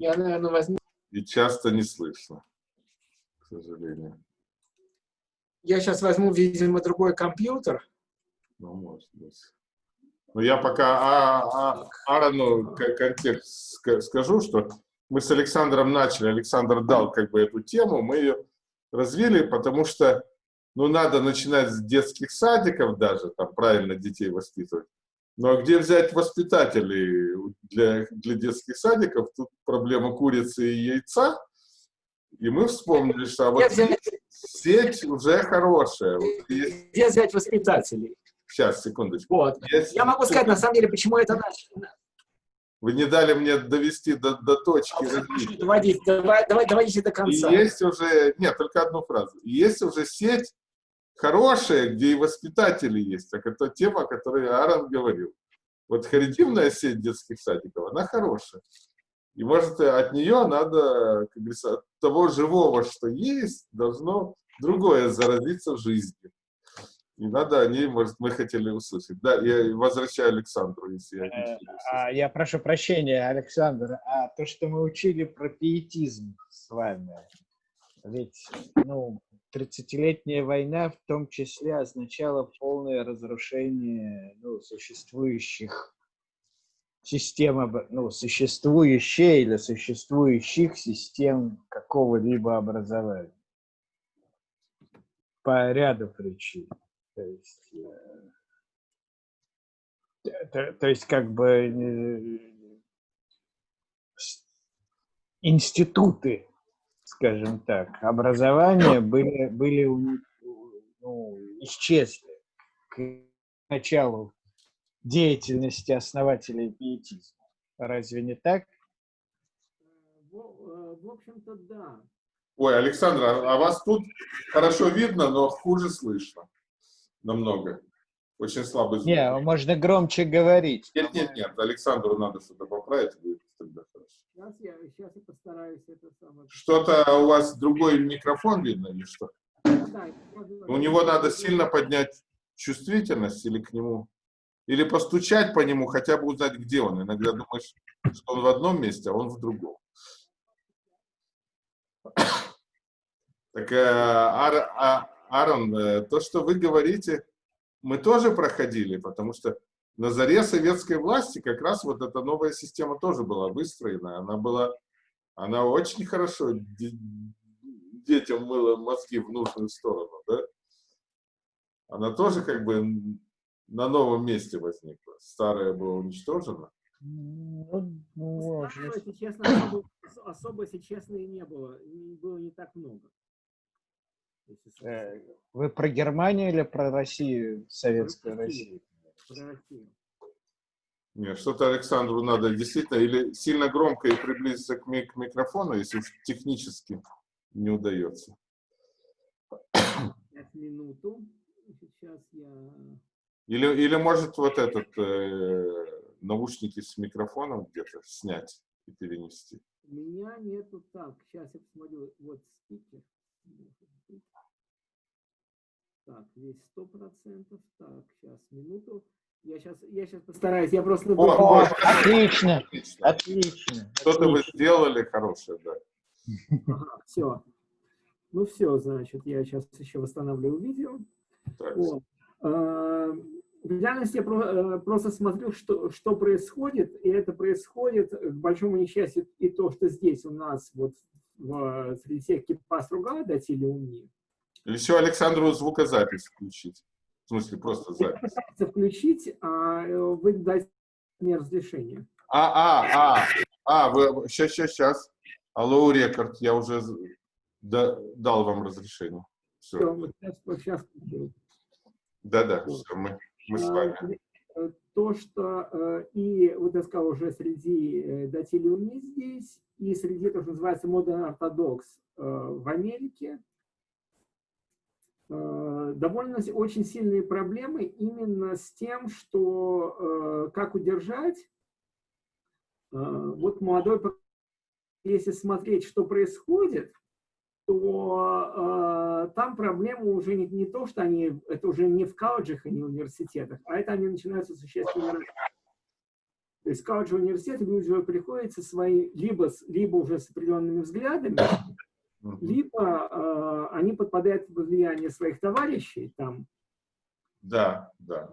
Я, наверное, возьму... И часто не слышно, к сожалению. Я сейчас возьму, видимо, другой компьютер. Ну, может быть. Но я пока а, а, Аарону контекст скажу, что мы с Александром начали, Александр дал как бы эту тему, мы ее развили, потому что ну, надо начинать с детских садиков даже, там правильно детей воспитывать. Ну, а где взять воспитателей для, для детских садиков? Тут проблема курицы и яйца. И мы вспомнили, что а вот сеть, сеть уже хорошая. Где взять воспитателей? Сейчас, секундочку. Вот. Есть... Я могу сказать, на самом деле, почему это начало. Вы не дали мне довести до, до точки развития. Доводить, давай, давай, доводите до конца. И есть уже, нет, только одну фразу. Есть уже сеть хорошая, где и воспитатели есть. Так это тема, о которой Аарон говорил. Вот харитивная сеть детских садиков, она хорошая. И может от нее надо, как говорится, от того живого, что есть, должно другое заразиться в жизни. И надо о ней, может, мы хотели услышать. Да, я возвращаю Александру, если я не а, Я прошу прощения, Александр, а то, что мы учили про пиетизм с вами, ведь, ну, 30-летняя война в том числе означала полное разрушение ну, существующих систем, ну, существующей или существующих систем какого-либо образования по ряду причин. То есть, э, то, то есть как бы э, институты, скажем так, образования были, были ну, исчезли к началу деятельности основателей пиетизма. Разве не так? В, э, в общем-то, да. Ой, Александр, а вас тут хорошо видно, но хуже слышно намного. Очень слабый звук. Не, можно громче говорить. Нет, нет, нет, Александру надо что-то поправить, будет. Сейчас я, постараюсь это самое... Что-то у вас другой микрофон видно или что? Да, у него надо сильно поднять чувствительность или к нему, или постучать по нему, хотя бы узнать, где он. Иногда думаешь, что он в одном месте, а он в другом. Так, э, а, а, Аарон, э, то, что вы говорите, мы тоже проходили, потому что на заре советской власти как раз вот эта новая система тоже была выстроена. Она была, она очень хорошо детям мыла мозги в нужную сторону, да? Она тоже как бы на новом месте возникла. Старая была уничтожена. Ну, ну, если честно, особо, особо, если честно, и не было. Было не так много. Э, вы про Германию или про Россию, Советскую Россию? Про Россию. Нет, что-то Александру надо действительно или сильно громко и приблизиться к, ми к микрофону, если уж технически не удается. Сейчас минуту. Сейчас я... Или, или может вот этот э, наушники с микрофоном где-то снять и перенести. У меня нету так. Сейчас я посмотрю. Вот спикер. Так, здесь сто процентов. Так, сейчас, минуту. Я сейчас, я сейчас постараюсь, я просто... О, о, отлично, отлично. отлично. Что-то вы сделали хорошее, да. Ага, все. Ну все, значит, я сейчас еще восстанавливаю видео. Вот. А, в реальности я э, просто смотрю, что, что происходит, и это происходит, к большому несчастью, и то, что здесь у нас, вот в, среди всех кипас руга датили умни, или все Александру звукозапись включить? В смысле, просто запись. Включить, а э, вы дать мне разрешение. А, а, а, а, вы, сейчас, сейчас, сейчас. Алло, рекорд, я уже да, дал вам разрешение. Все. все вот сейчас, сейчас Да, да, все, мы, мы с вами. Э, то, что э, и, вот я сказал, уже среди датилиуми здесь, и среди, то, что называется, Modern Orthodox в Америке, довольно очень сильные проблемы именно с тем, что э, как удержать. Э, вот молодой, если смотреть, что происходит, то там проблема уже не, не то, что они, это уже не в колледжах, а не в университетах, а это они начинаются существенно То есть колледж университет люди уже приходят со свои, либо, либо уже с определенными взглядами, либо э, они подпадают под влияние своих товарищей там. Да, да.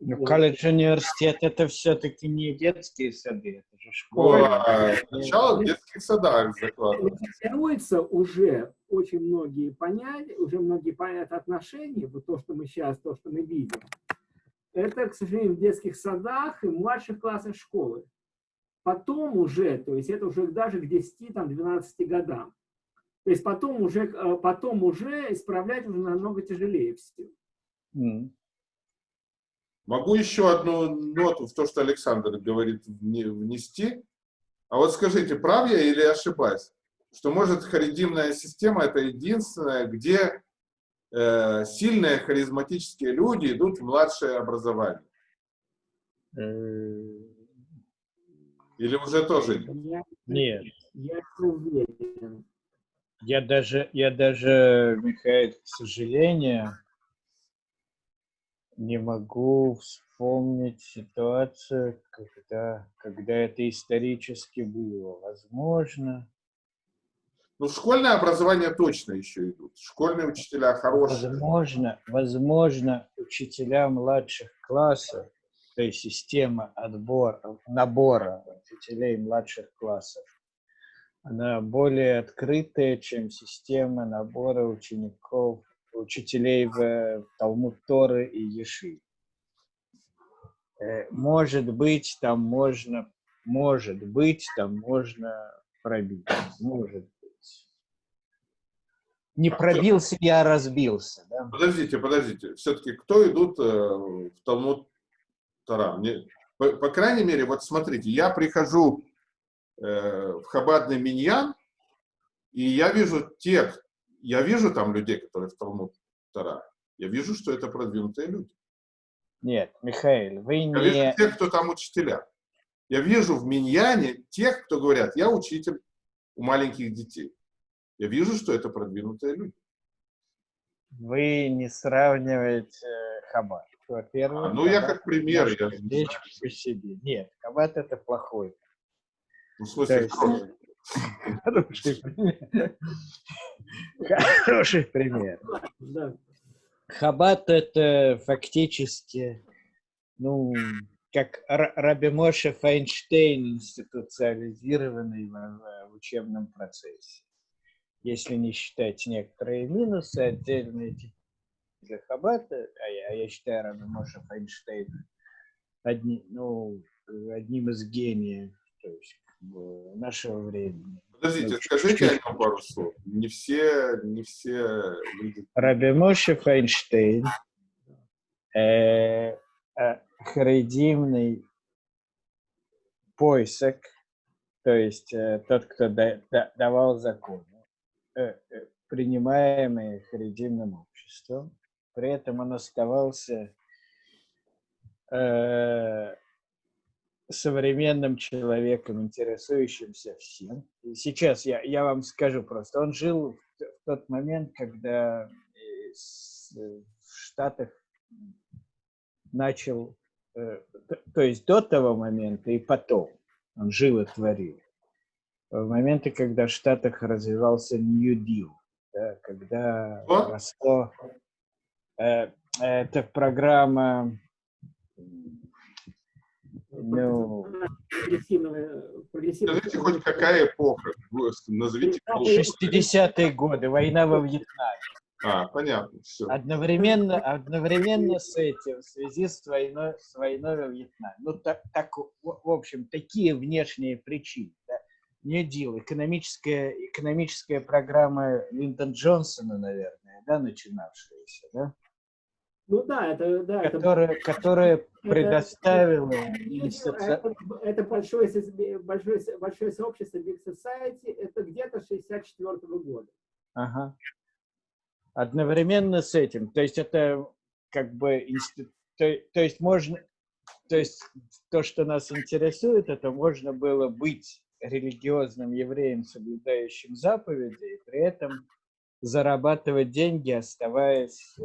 Ну, колледж университет это все-таки не детские сады, это же школа. Сначала в детских садах закладывается. уже очень многие понятия, уже многие понятия отношения, вот то, что мы сейчас, то, что мы видим, это, к сожалению, в детских садах и младших классах школы. Потом уже, то есть это уже даже к 10-12 годам. То есть потом уже, э, потом уже исправлять уже намного тяжелее все. Mm. Могу еще одну ноту в то, что Александр говорит, внести. А вот скажите, прав я или ошибаюсь, что, может, харидимная система – это единственная, где э, сильные харизматические люди идут в младшее образование? Э, или уже тоже нет? Нет. Я уверен. Я даже, я даже, Михаил, к сожалению, не могу вспомнить ситуацию, когда, когда это исторически было. Возможно. Ну, школьное образование точно еще идут. Школьные учителя хорошие. Возможно, возможно, учителя младших классов, то есть система отбора, набора учителей младших классов, она более открытая, чем система набора учеников, учителей в Талмуд Торы и Еши. Э, может быть, там можно, может быть, там можно пробить. Может быть. Не пробился, я разбился. Да? Подождите, подождите. Все-таки кто идут э, в Талмуд Тора? Мне, по, по крайней мере, вот смотрите, я прихожу Э, в Хабадный Миньян, и я вижу тех, я вижу там людей, которые в Талмуд Тара. Я вижу, что это продвинутые люди. Нет, Михаил, вы не... Я вижу тех, кто там учителя. Я вижу в Миньяне тех, кто говорят, я учитель у маленьких детей. Я вижу, что это продвинутые люди. Вы не сравниваете э, Хаббат. Во-первых, а, ну, я как пример. Я... По себе. Нет, Хаббат это плохой ну, в смысле, хороший пример. Хороший пример. Хаббат это фактически, ну, как Раби Моше Файнштейн институциализированный в, в учебном процессе. Если не считать некоторые минусы отдельные для Хаббата, а я, а я считаю Раби Моше Файнштейн одни, ну, одним из гениев, то есть нашего времени. Подождите, скажите о нем пару слов. Не все, не все люди... Раби Моше Фейнштейн, э, э, харидимный поисок, то есть э, тот, кто да, да, давал законы, э, э, принимаемые харидимным обществом. При этом он оставался э, современным человеком, интересующимся всем. И сейчас я, я вам скажу просто. Он жил в, тот момент, когда э, в Штатах начал, э, то, есть до того момента и потом он жил и творил. В моменты, когда в Штатах развивался New Deal, да, когда Что? росло... Э, это программа ну, Скажите хоть какая эпоха? Назовите. 60-е годы, война во Вьетнаме. А, понятно, все. Одновременно, одновременно с этим, в связи с войной, с войной во Вьетнаме. Ну, так, так, в общем, такие внешние причины. Да? Не дел. Экономическая, экономическая программа Линдон Джонсона, наверное, да, начинавшаяся, да? Ну да, это да, которая, это, которая предоставила это, это большое, большое, большое сообщество Big Society, это где-то 64 -го года. Ага. Одновременно с этим, то есть это как бы то, то есть можно, то есть то, что нас интересует, это можно было быть религиозным евреем, соблюдающим заповеди, и при этом зарабатывать деньги, оставаясь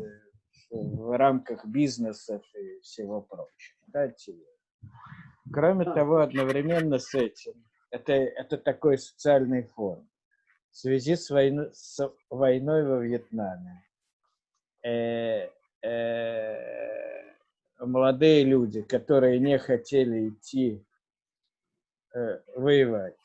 в рамках бизнеса и всего прочего. Да, Кроме того, одновременно с этим, это, это такой социальный фон. В связи с, войной, с войной во Вьетнаме э, э, молодые люди, которые не хотели идти э, воевать,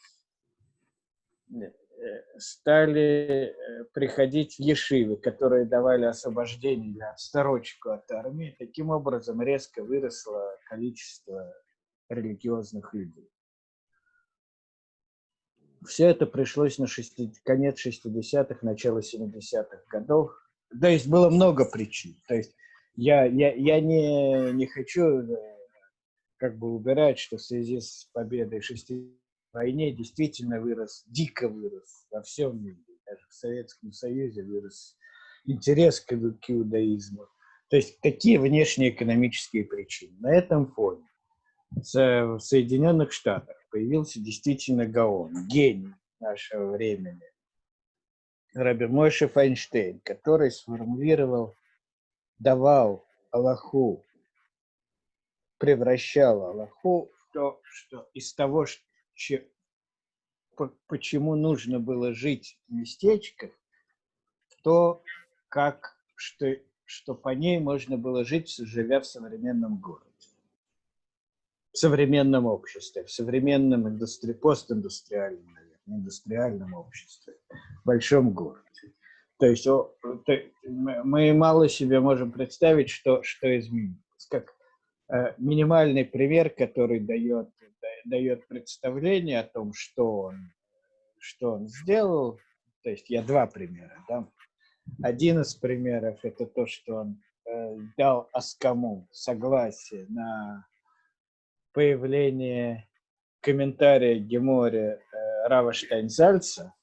стали э, приходить в ешивы, которые давали освобождение для отсторочку от армии. Таким образом резко выросло количество религиозных людей. Все это пришлось на 60, конец 60-х, начало 70-х годов. То есть было много причин. То есть я, я, я не, не хочу э, как бы убирать, что в связи с победой 60 войне действительно вырос, дико вырос во всем мире. Даже в Советском Союзе вырос интерес к, иудаизму. То есть какие внешние экономические причины? На этом фоне в Соединенных Штатах появился действительно Гаон, гений нашего времени, Раби Мойше Файнштейн, который сформулировал, давал Аллаху, превращал Аллаху в то, что из того, что че, по, почему нужно было жить в местечках, то как, что, что по ней можно было жить, живя в современном городе, в современном обществе, в современном индустри... постиндустриальном, наверное, индустриальном обществе, в большом городе. То есть о, то, мы мало себе можем представить, что, что изменилось. Как э, минимальный пример, который дает дает представление о том, что он, что он сделал. То есть я два примера. Да? Один из примеров – это то, что он э, дал Аскаму согласие на появление комментария Геморе э. Рава Штайнзальца.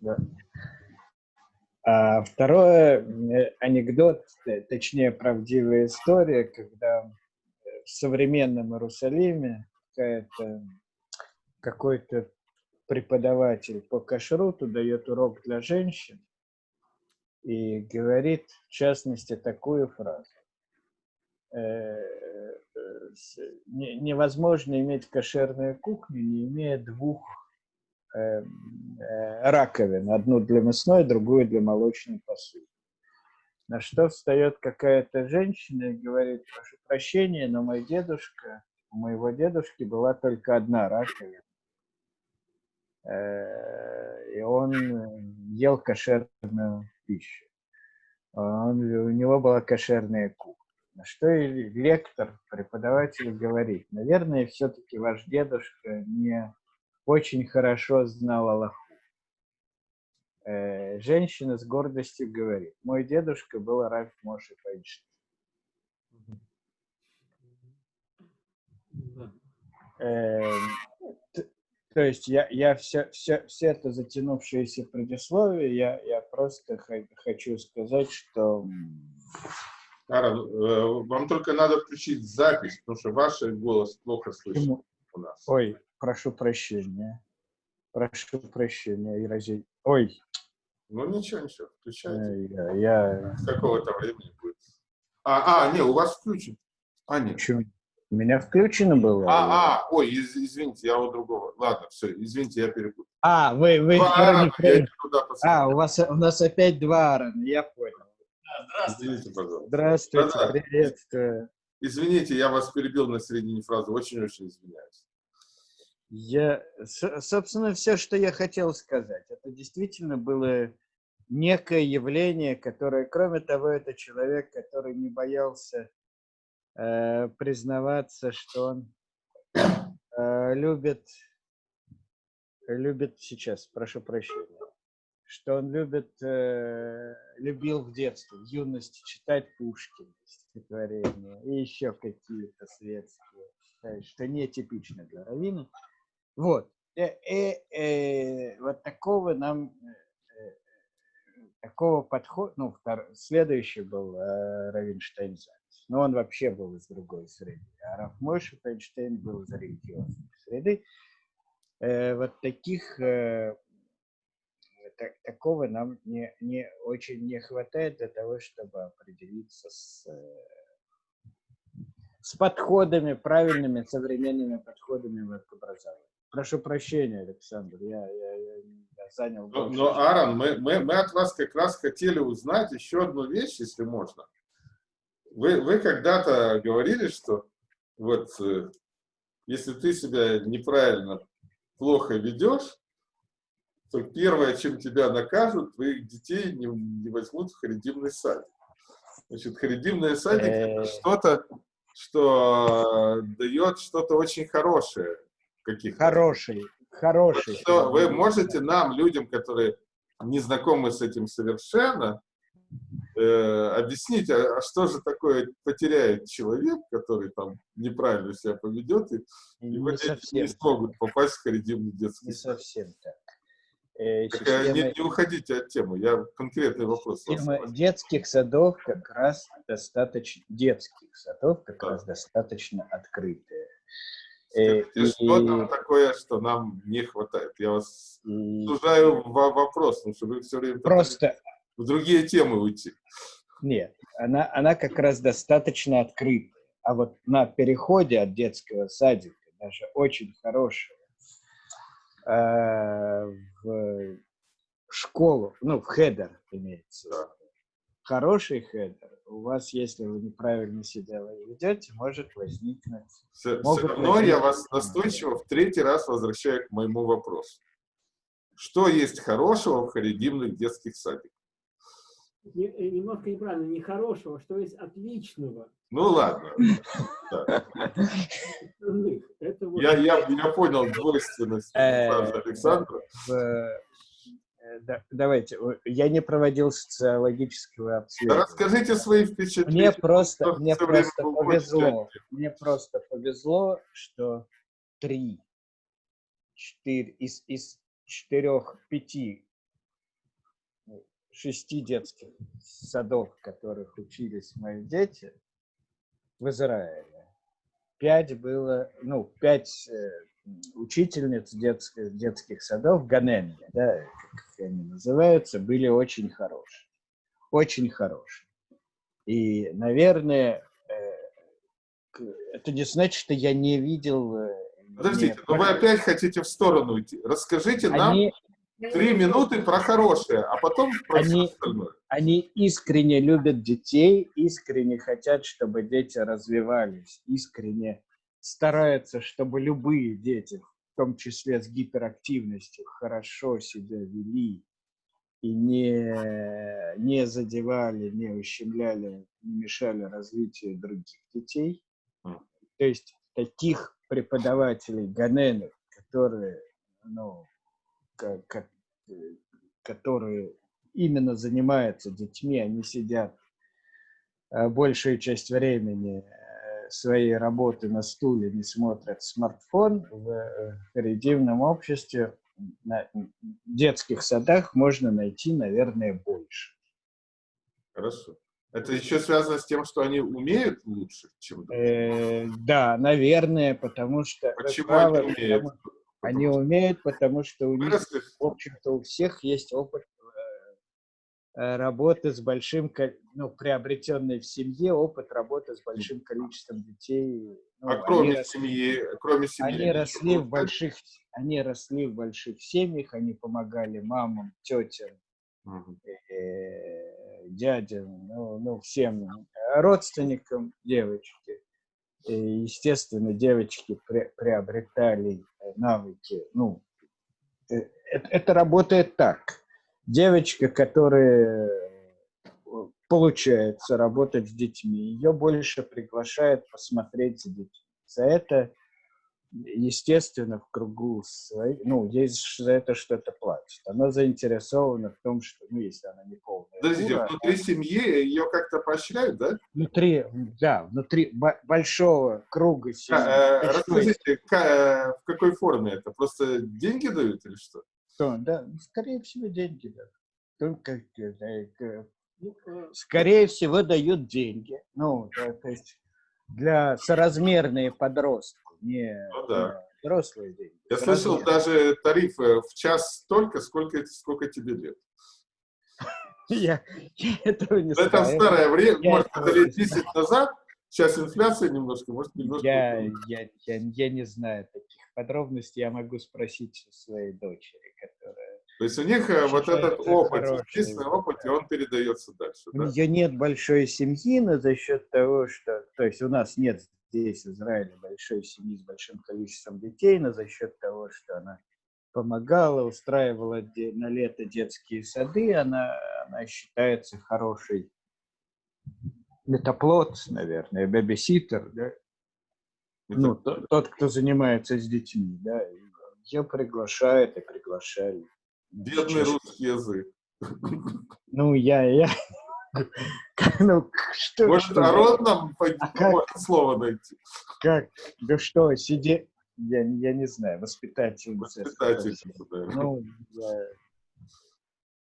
Да. А второе, э, анекдот, э, точнее, правдивая история, когда в современном Иерусалиме какой-то преподаватель по кашруту дает урок для женщин и говорит, в частности, такую фразу. Э, невозможно иметь кошерную кухню, не имея двух раковин, одну для мясной, другую для молочной посуды. На что встает какая-то женщина и говорит, прошу прощения, но мой дедушка, у моего дедушки была только одна раковина. Э, и он ел кошерную пищу. Он, у него была кошерная кухня. На что и лектор, преподаватель говорит, наверное, все-таки ваш дедушка не очень хорошо знал Аллаху. Э, женщина с гордостью говорит, мой дедушка был Раф Моши Файнштейн. Э, то есть я, я все, все, все это затянувшееся предисловие, я, я просто хочу сказать, что... Ара, э, вам только надо включить запись, потому что ваш голос плохо слышно у нас. Ой, Прошу прощения. Прошу прощения, Иразей. Ой. Ну ничего, ничего, включайте. Я, я... С какого-то времени будет. А, а, не, у вас включен. А, нет. Почему? У меня включено было. А, а, ой, из, извините, я у другого. Ладно, все, извините, я перепутал. А, вы, вы... Аарона, а, у вас у нас опять два Аарона, я понял. здравствуйте. Извините, пожалуйста. Здравствуйте, да, приветствую. Извините, я вас перебил на середине фразы, очень-очень извиняюсь. Я, собственно, все, что я хотел сказать, это действительно было некое явление, которое, кроме того, это человек, который не боялся э, признаваться, что он э, любит, любит сейчас, прошу прощения, что он любит, э, любил в детстве, в юности читать Пушкина, стихотворения и еще какие-то светские, что нетипично для Равина. Вот. И, э, и, э, и вот такого нам, э, такого подхода, ну, втор, следующий был э, Равинштейн но он вообще был из другой среды. А Рафмойша Фейнштейн был из религиозной среды. Э, вот таких, э, так, такого нам не, не, очень не хватает для того, чтобы определиться с, с подходами, правильными современными подходами в образовании. Прошу прощения, Александр, я, я, я, я занял... Но, но Аарон, мы, мы, мы от вас как раз хотели узнать еще одну вещь, если можно. Вы, вы когда-то говорили, что вот э, если ты себя неправильно, плохо ведешь, то первое, чем тебя накажут, твоих детей не, не возьмут в харидимный садик. Значит, харидимный садик это что-то, что дает что-то очень хорошее. Каких хороший, хороший. Что вы можете нам, людям, которые не знакомы с этим совершенно, э, объяснить, а, а что же такое потеряет человек, который там неправильно себя поведет, и, и не, не смогут попасть в харидимный детский Не совсем так. Э, системы, не, не уходите от темы, я конкретный вопрос. Система детских садов как раз достаточно, детских садов как да. раз достаточно открытые. Скажите, э, что там такое, что нам не хватает? Я вас и... сужаю вопрос, потому что вы все время просто в другие темы уйти. Нет, она, она как раз достаточно открытая. А вот на переходе от детского садика даже очень хорошая Э, в школу, ну, в хедер имеется. Хороший хедер у вас, если вы неправильно себя ведете, может возникнуть... Все, все равно возникнуть... я вас настойчиво в третий раз возвращаю к моему вопросу. Что есть хорошего в харедимных детских садиках? Э, немножко неправильно, не хорошего, что есть отличного. Ну ладно. Я, я, я понял двойственность э, Александра. Э, давайте, я не проводил социологического обследования. Да расскажите свои впечатления. Мне просто, мне просто повезло. Мне просто повезло, что три, четыре из, из четырех, пяти шести детских садов, в которых учились мои дети в Израиле. Пять было, ну, пять э, учительниц детских, детских садов, Ганенли, да, как они называются, были очень хорошие. Очень хорошие. И, наверное, э, это не значит, что я не видел... Э, Подождите, не... но вы опять хотите в сторону уйти. Расскажите они, нам Три минуты про хорошее, а потом про они, остальное. Они искренне любят детей, искренне хотят, чтобы дети развивались, искренне стараются, чтобы любые дети, в том числе с гиперактивностью, хорошо себя вели и не, не задевали, не ущемляли, не мешали развитию других детей. То есть таких преподавателей Ганены, которые ну, которые именно занимаются детьми, они сидят э, большую часть времени э, своей работы на стуле, не смотрят смартфон, в харидимном э, обществе на детских садах можно найти, наверное, больше. Хорошо. Это еще связано с тем, что они умеют лучше, чем другие? Э, да, наверное, потому что... Почему правило, они умеют? Потому, они умеют, потому что у них, в общем-то, у всех есть опыт работы с большим, ну, приобретенный в семье, опыт работы с большим количеством детей. Ну, а кроме они, семьи, кроме семьи? Они росли в больших, они росли в больших семьях, они помогали мамам, тетям, угу. э, дядям, ну, ну, всем родственникам девочки. И, естественно, девочки при, приобретали навыки. Ну, это, это работает так. Девочка, которая э, получается работать с детьми, ее больше приглашают посмотреть за детьми. За это естественно, в кругу своей, ну, есть за это что-то платит. Она заинтересована в том, что, ну, если она не полная. Подождите, дура, внутри она... семьи ее как-то поощряют, да? Внутри, да, внутри большого круга семьи. А, э, расскажите, э, в какой форме это? Просто деньги дают или что? Что, да, скорее всего, деньги дают. Только, э, ну, скорее всего, дают деньги. Ну, да, то есть для соразмерные подростки не ну, да. взрослые деньги. Я слышал даже тарифы в час столько, сколько, сколько тебе лет. Я, этого не знаю. Это старое время, может, это лет 10 назад, сейчас инфляция немножко, может, немножко... Я, я, я, я не знаю таких подробностей, я могу спросить у своей дочери. То есть у них э, вот этот опыт, естественный опыт, и он передается дальше, У да? нее нет большой семьи, но за счет того, что... То есть у нас нет здесь, в Израиле, большой семьи с большим количеством детей, но за счет того, что она помогала, устраивала на лето детские сады, она, она считается хорошей метаплот, наверное, бэбиситер, да? Ну, то- тот, кто занимается с детьми, да, ее приглашают и приглашали. Бедный русский язык. Ну, я, я, ну, что, Может, что, народ нам А как? слово найти? как, да что, сиди, я, я не знаю, воспитательница. Воспитательница, да. Ну, я-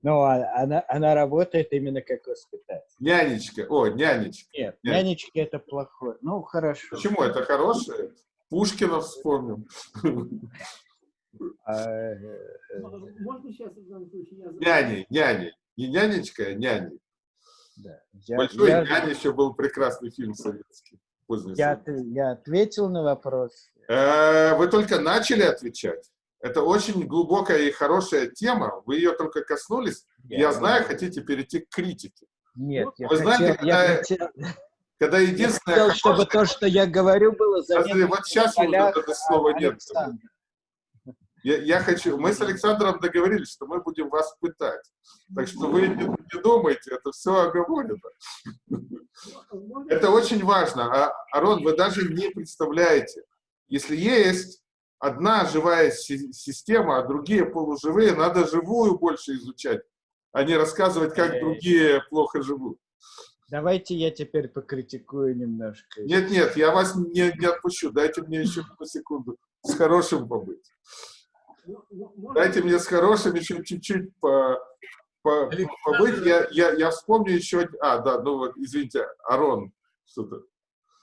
ну, а- она, она работает именно как воспитатель. Нянечка, о, нянечка. Нет, Нет. нянечки это плохое. Ну, хорошо. Почему? Это хорошее? Пушкина вспомним. А, э, э, Можно сейчас, в данном случае, я... Няни, няни. Не нянечка, а няни. да. Я, Большой я- няня еще был прекрасный фильм советский. Поздний я, я ответил на вопрос. Э, Вы только начали отвечать. Это очень глубокая и хорошая тема. Вы ее только коснулись. Я знаю, хотите перейти к критике. Нет, я Вы знаете, хотел, я когда- хотел, Когда я единственное... хотел, чтобы то, что я говорю, было заметно вот сейчас на уже полях это слова нет. Александра. Я, я хочу... Мы с Александром договорились, что мы будем вас пытать. Так что вы не, не думайте, это все оговорено. Это очень важно. А, Арон, вы даже не представляете, если есть одна живая си- система, а другие полуживые, надо живую больше изучать, а не рассказывать, как другие плохо живут. Давайте я теперь покритикую немножко. Нет, нет, я вас не, не отпущу. Дайте мне еще одну секунду с хорошим побыть. Дайте мне с хорошим еще чуть-чуть по, по- побыть. Я, я, я вспомню еще... А, да, ну вот, извините, Арон, что-то.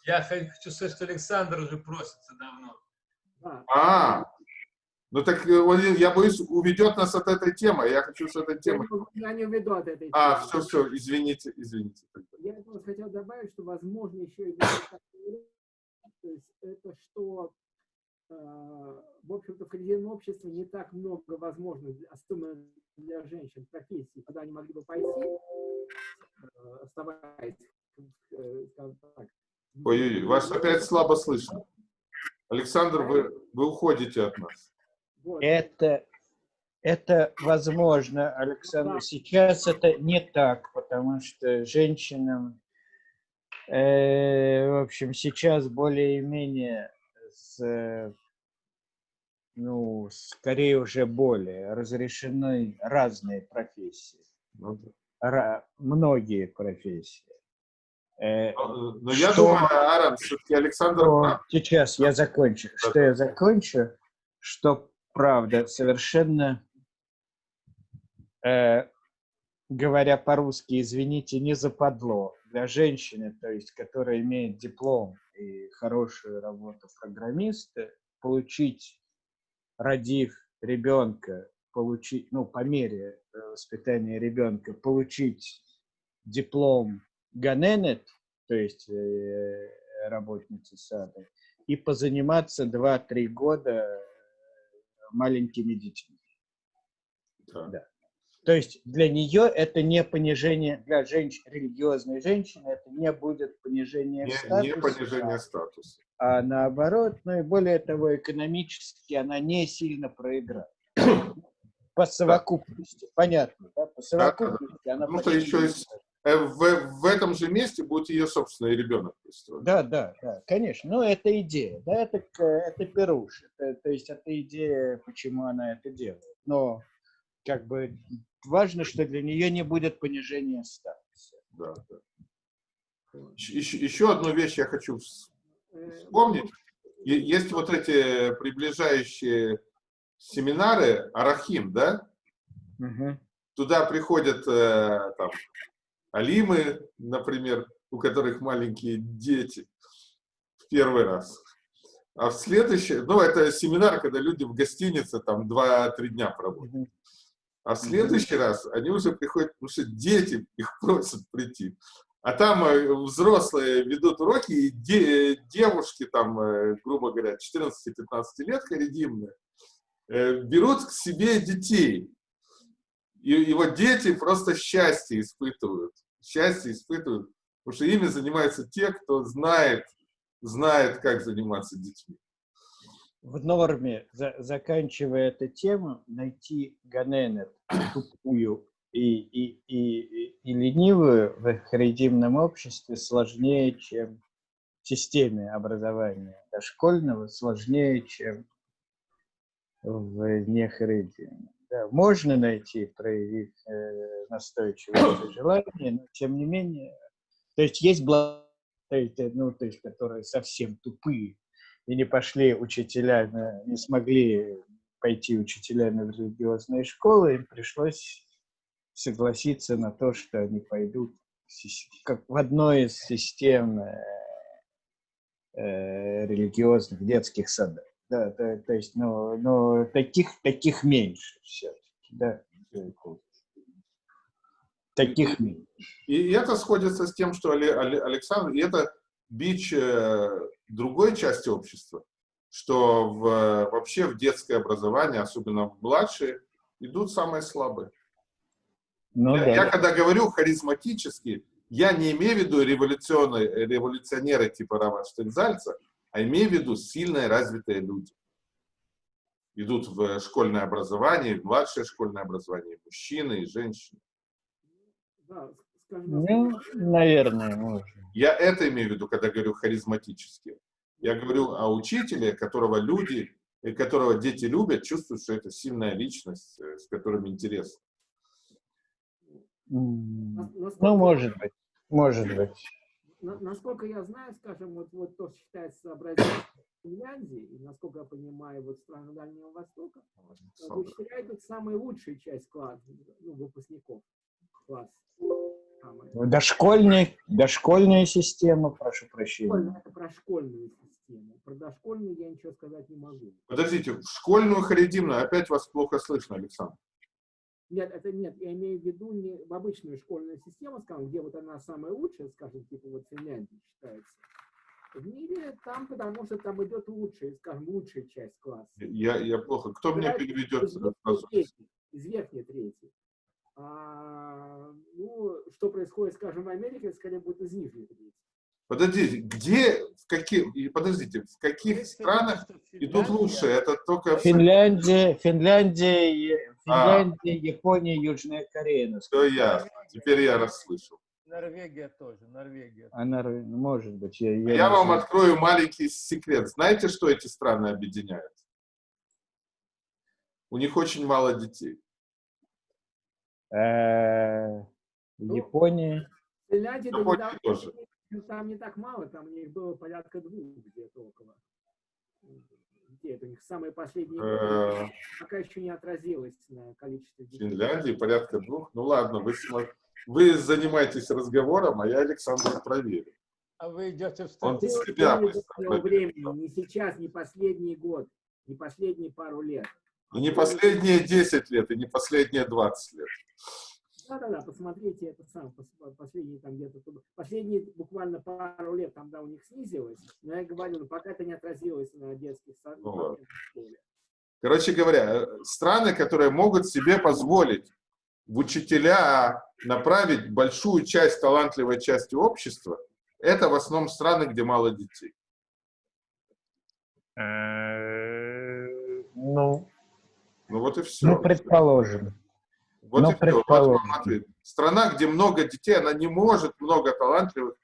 Я хочу сказать, что Александр уже просится давно. Да. А, ну так э, он, я боюсь, уведет нас от этой темы. Я хочу с этой темы. Я не уведу от этой А, темы. все, все, извините, извините. Я просто хотел добавить, что, возможно, еще и такой то есть это что, в общем-то, в современном обществе не так много возможностей, особенно для женщин, профессий, куда они могли бы пойти, э, оставаясь, э, скажем так. Ой-ой-ой, вас опять слабо слышно. Александр, вы, вы уходите от нас. Это, это возможно, Александр. Сейчас это не так, потому что женщинам, э, в общем, сейчас более-менее э, ну, скорее уже более разрешены разные профессии, Ну, да. Ра- многие профессии. Э, Но но я Что? думаю, Аарон, все-таки Александр что прав. сейчас я закончу. Что я закончу, что правда совершенно, э, говоря по-русски, извините, не западло для женщины, то есть, которая имеет диплом и хорошую работу программиста, получить, родив ребенка, получить, ну, по мере э, воспитания ребенка, получить диплом Ганенет, то есть э, работницы сада, и позаниматься 2-3 года маленькими детьми. Да. То есть для нее это не понижение, для женщин, религиозной женщины это не будет понижение Не, статусе, не понижение статуса. а наоборот, ну и более того, экономически она не сильно проиграет. По совокупности, понятно, да? По совокупности она Потому что почти еще Э, В, в этом же месте будет ее собственный ребенок. пристроен. Да, да, да, конечно. Ну, это идея, да, это, это пируш. Это, то есть это идея, почему она это делает. Но как бы важно, что для нее не будет понижения статуса. Да, да. Еще, еще одну вещь я хочу вс- вспомнить. Есть вот эти приближающие семинары Арахим, да? Туда приходят э, там, алимы, например, у которых маленькие дети в первый раз. А в следующий, ну, это семинар, когда люди в гостинице там 2-3 дня проводят. А в следующий раз они уже приходят, потому что дети их просят прийти. А там э, взрослые ведут уроки, и де, девушки там, э, грубо говоря, 14-15 лет, харидимные, э, берут к себе детей. И, и вот дети просто счастье испытывают. Счастье испытывают, потому что ими занимаются те, кто знает, знает, как заниматься детьми. В норме, за, заканчивая эту тему, найти Ганенет тупую и, и, и, и ленивую в харидимном обществе сложнее, чем в системе образования дошкольного, сложнее, чем в нехаридиме. Да, можно найти, проявить э, настойчивое желание, но тем не менее, то есть есть блага, ну, то есть, которые совсем тупые и не пошли учителя, не смогли пойти учителями в религиозные школы, им пришлось согласиться на то, что они пойдут как в одной из систем э, э, религиозных детских садов. Да, то, то есть, ну, ну, таких, таких меньше все-таки, да. Таких меньше. И это сходится с тем, что Александр, и это бич э, другой части общества, что в, вообще в детское образование, особенно в младшие, идут самые слабые. Ну, я, да. я когда говорю харизматически, я не имею в виду революционные, революционеры типа Рама Штензальца, а имею в виду сильные развитые люди. Идут в школьное образование, в младшее школьное образование, и мужчины и женщины. Да, ну, наверное, можно. Я это имею в виду, когда говорю харизматически. Я говорю о учителе, которого люди, которого дети любят, чувствуют, что это сильная личность, э, с которым интересно. Ну, может быть, может быть. Насколько я знаю, скажем, вот, вот то, что считается образцом Финляндии, и насколько я понимаю, вот страны Дальнего Востока, учителя это самая лучшая часть класса, ну, выпускников класса. Дошкольная, дошкольная система, прошу прощения. Это про школьную систему. Про дошкольную я ничего сказать не могу. Подождите, в школьную харидимную опять вас плохо слышно, Александр. Нет, это нет, я имею в виду не в обычную школьную систему, скажем, где вот она самая лучшая, скажем, типа вот Финляндия считается. В мире там, потому что там идет лучшая, скажем, лучшая часть класса. Я, я плохо. Кто мне переведет? Из, из верхней трети. А, ну, что происходит, скажем, в Америке, скорее будет из нижней трети. Подождите, где, в каких, подождите, в каких странах идут лучше? Это только... Финляндия, Финляндия, Финляндия, а. Япония, Южная Корея. Все я, теперь я расслышал. Норвегия тоже, Норвегия. А Норвегия, может быть. Я, я, я вам открою маленький секрет. Знаете, что эти страны объединяют? У них очень мало детей. Э, ну, Япония. Финляндия тоже. Там не так мало, там у них было порядка двух где-то около. Где это у них самые последние годы, пока еще не отразилось на количестве детей. Финляндии порядка двух. Ну ладно, вы, вы занимаетесь разговором, а я Александр проверю. А вы идете в статистику? времени, не сейчас, не последний год, не последние пару лет. И не последние 10 лет, и не последние 20 лет. Да-да-да, посмотрите это сам, последние там где-то, последние буквально пару лет там, да, у них снизилось, но я говорю, ну, пока это не отразилось на детских садах. Ну, Короче говоря, страны, которые могут себе позволить в учителя направить большую часть талантливой части общества, это в основном страны, где мало детей. Э, ну, ну вот и все. Ну, предположим. Вот Но и все. Страна, где много детей, она не может много талантливых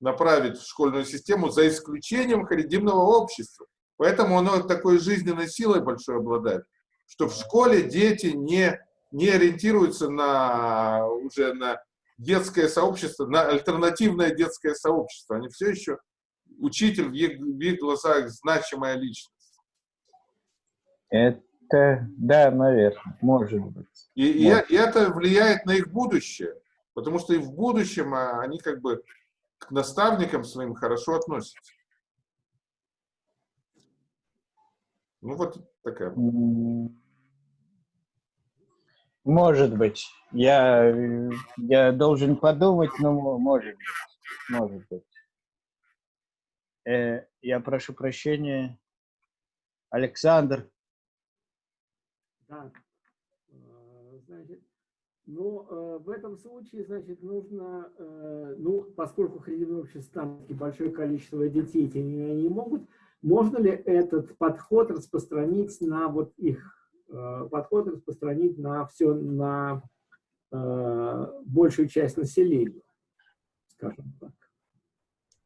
направить в школьную систему, за исключением харидимного общества. Поэтому оно такой жизненной силой большой обладает, что в школе дети не, не ориентируются на, уже на детское сообщество, на альтернативное детское сообщество. Они все еще учитель в их, в их глазах значимая личность. Это да, наверное, может быть. И, может. и, это влияет на их будущее, потому что и в будущем а, они как бы к наставникам своим хорошо относятся. Ну вот такая. Может быть. Я, я должен подумать, но может быть. Может быть. Э, я прошу прощения. Александр. Да. Э, значит, ну, э, в этом случае, значит, нужно, э, ну, поскольку хридимное общество большое количество детей, тем не менее, не могут, можно ли этот подход распространить на вот их, э, подход распространить на все, на большую часть населения, скажем так?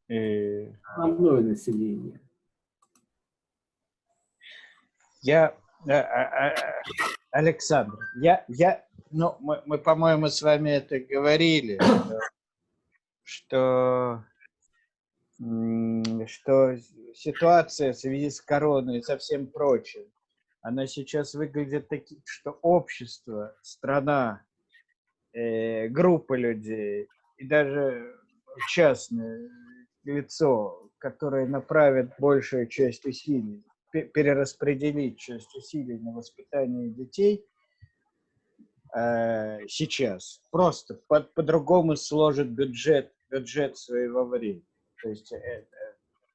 Основное население. Я, Александр, я, я, ну, мы, мы по-моему, с вами это говорили, что, что ситуация в связи с короной и со всем прочим, она сейчас выглядит таким, что общество, страна, э, группа людей и даже частное лицо, которое направит большую часть усилий перераспределить часть усилий на воспитание детей э, сейчас. Просто по-другому по сложит бюджет, бюджет своего времени. То есть э, э,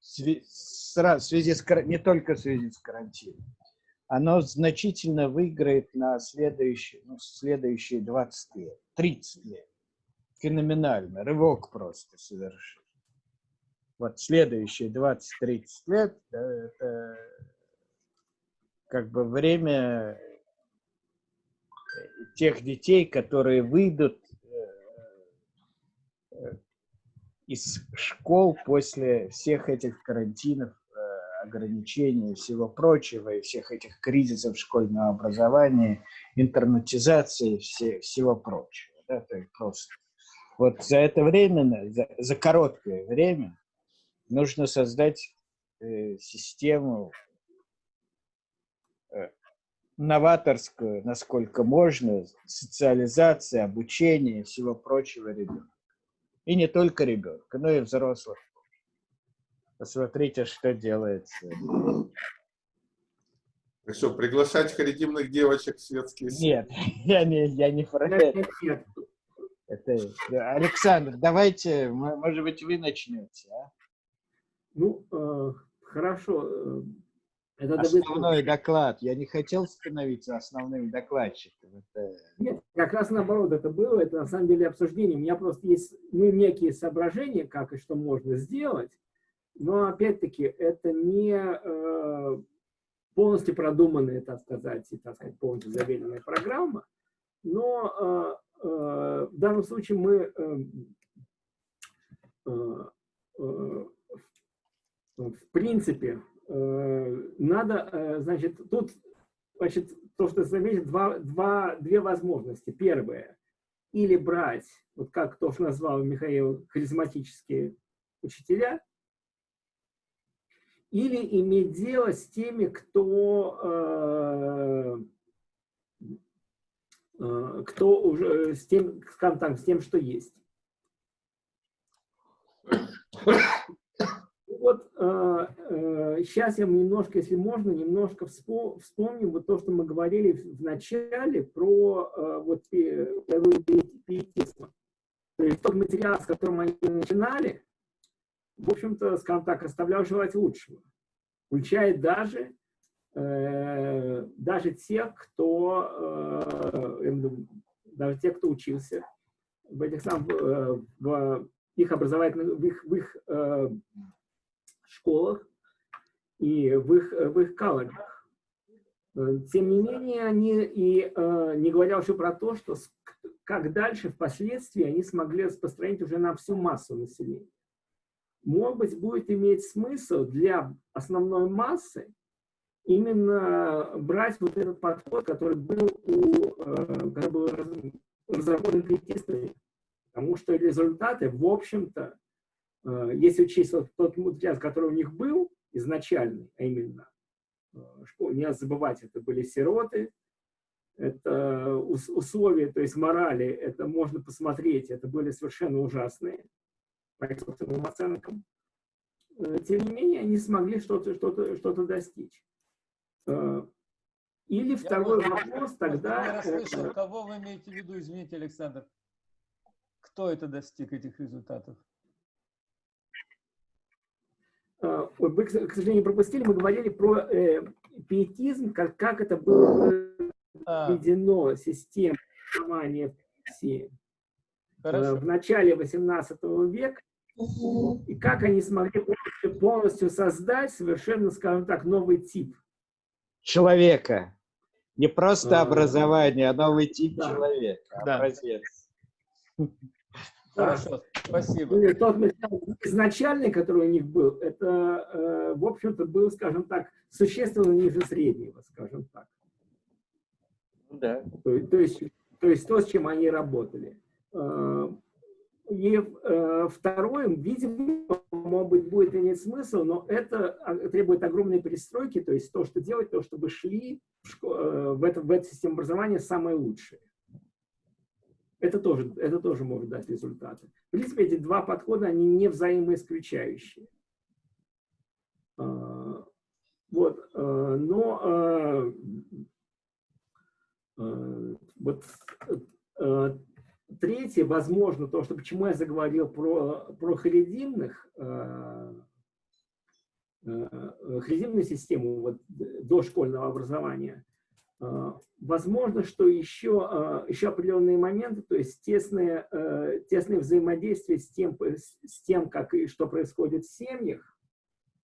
в связи с, не только в связи с карантином. Оно значительно выиграет на следующие, ну, следующие 20 лет, 30 лет. Феноменально, рывок просто совершить вот следующие 20-30 лет, да, это как бы время э, тех детей, которые выйдут э, э, из школ после всех этих карантинов, ограничений и всего прочего, и всех этих кризисов школьного образования, интернетизации все, всего прочего. Да, то есть просто. Вот за это время, за, за короткое время, нужно создать э, систему э, новаторскую, насколько можно, социализация, обучение и всего прочего ребенка. И не только ребенка, но и взрослых. Посмотрите, что делается. И что, приглашать харидимных девочек в светские Нет, я не, я не про это. это. Александр, давайте, может быть, вы начнете, а? Ну, э, хорошо. Э, это Основной доклад. Я не хотел становиться основным докладчиком. Это... Нет, как раз наоборот это было. Это на самом деле обсуждение. У меня просто есть ну, некие соображения, как и что можно сделать. Но опять-таки это не э, полностью продуманная, так сказать, и, так сказать, полностью заверенная программа. Но э, э, в данном случае мы э, э, э в принципе, э, надо, э, значит, тут, значит, то, что заметил, два, два, две возможности. Первое, или брать, вот как то, что назвал Михаил, харизматические учителя, или иметь дело с теми, кто, э, кто уже, с тем, скажем так, с тем, что есть вот э, э, сейчас я немножко, если можно, немножко вспомним вот то, что мы говорили в начале про э, вот пиетизм. То есть тот материал, с которым мы начинали, в общем-то, скажем так, оставлял желать лучшего. Включает даже, э, даже тех, кто, э, даже тех, кто учился в этих самых, э, в их образовательных, в их, в их э, школах и в их, в их колледжах. Э, тем не менее, они, и э, не говоря уже про то, что как дальше, впоследствии, они смогли распространить уже на всю массу населения. Может быть, будет иметь смысл для основной массы именно брать вот этот подход, который был, у, э, который был разработан критистами, потому что результаты, в общем-то, если учесть вот тот материал, который у них был изначальный, а именно, э, не надо забывать, это были сироты, это условия, то есть морали, это можно посмотреть, это были совершенно ужасные, по их собственным оценкам. Э, тем не менее, они смогли что-то что -то, что -то достичь. Или второй я вопрос тогда... Я расслышал, кого вы имеете в виду, извините, Александр? Кто это достиг этих результатов? Вы, к сожалению, пропустили, мы говорили про э, пиетизм, как, как это было введено системой образования в Хорошо. в начале 18 века, и как они смогли полностью создать совершенно, скажем так, новый тип. Человека. Не просто образование, а новый тип да. человека. Да. Образец. Хорошо, спасибо. Ну, тот изначальный, который у них был, это, э, в общем-то, был, скажем так, существенно ниже среднего, скажем так. Да. То, то, есть, то есть то, с чем они работали. Э, и э, второе, видимо, может быть, будет иметь смысл, но это а, требует огромной перестройки, то есть то, что делать, то, чтобы шли в, э, в, это, в эту систему образования самые лучшие. Это тоже, это тоже может дать результаты. В принципе, эти два подхода, они не взаимоисключающие. Э, вот, э, но э, э, вот э, Третье, возможно, то, что почему я заговорил про, про харидимных, э, э, харидимную систему вот, дошкольного образования, э, возможно, что еще, э, еще определенные моменты, то есть тесное, э, тесное взаимодействие с тем, с тем как и что происходит в семьях,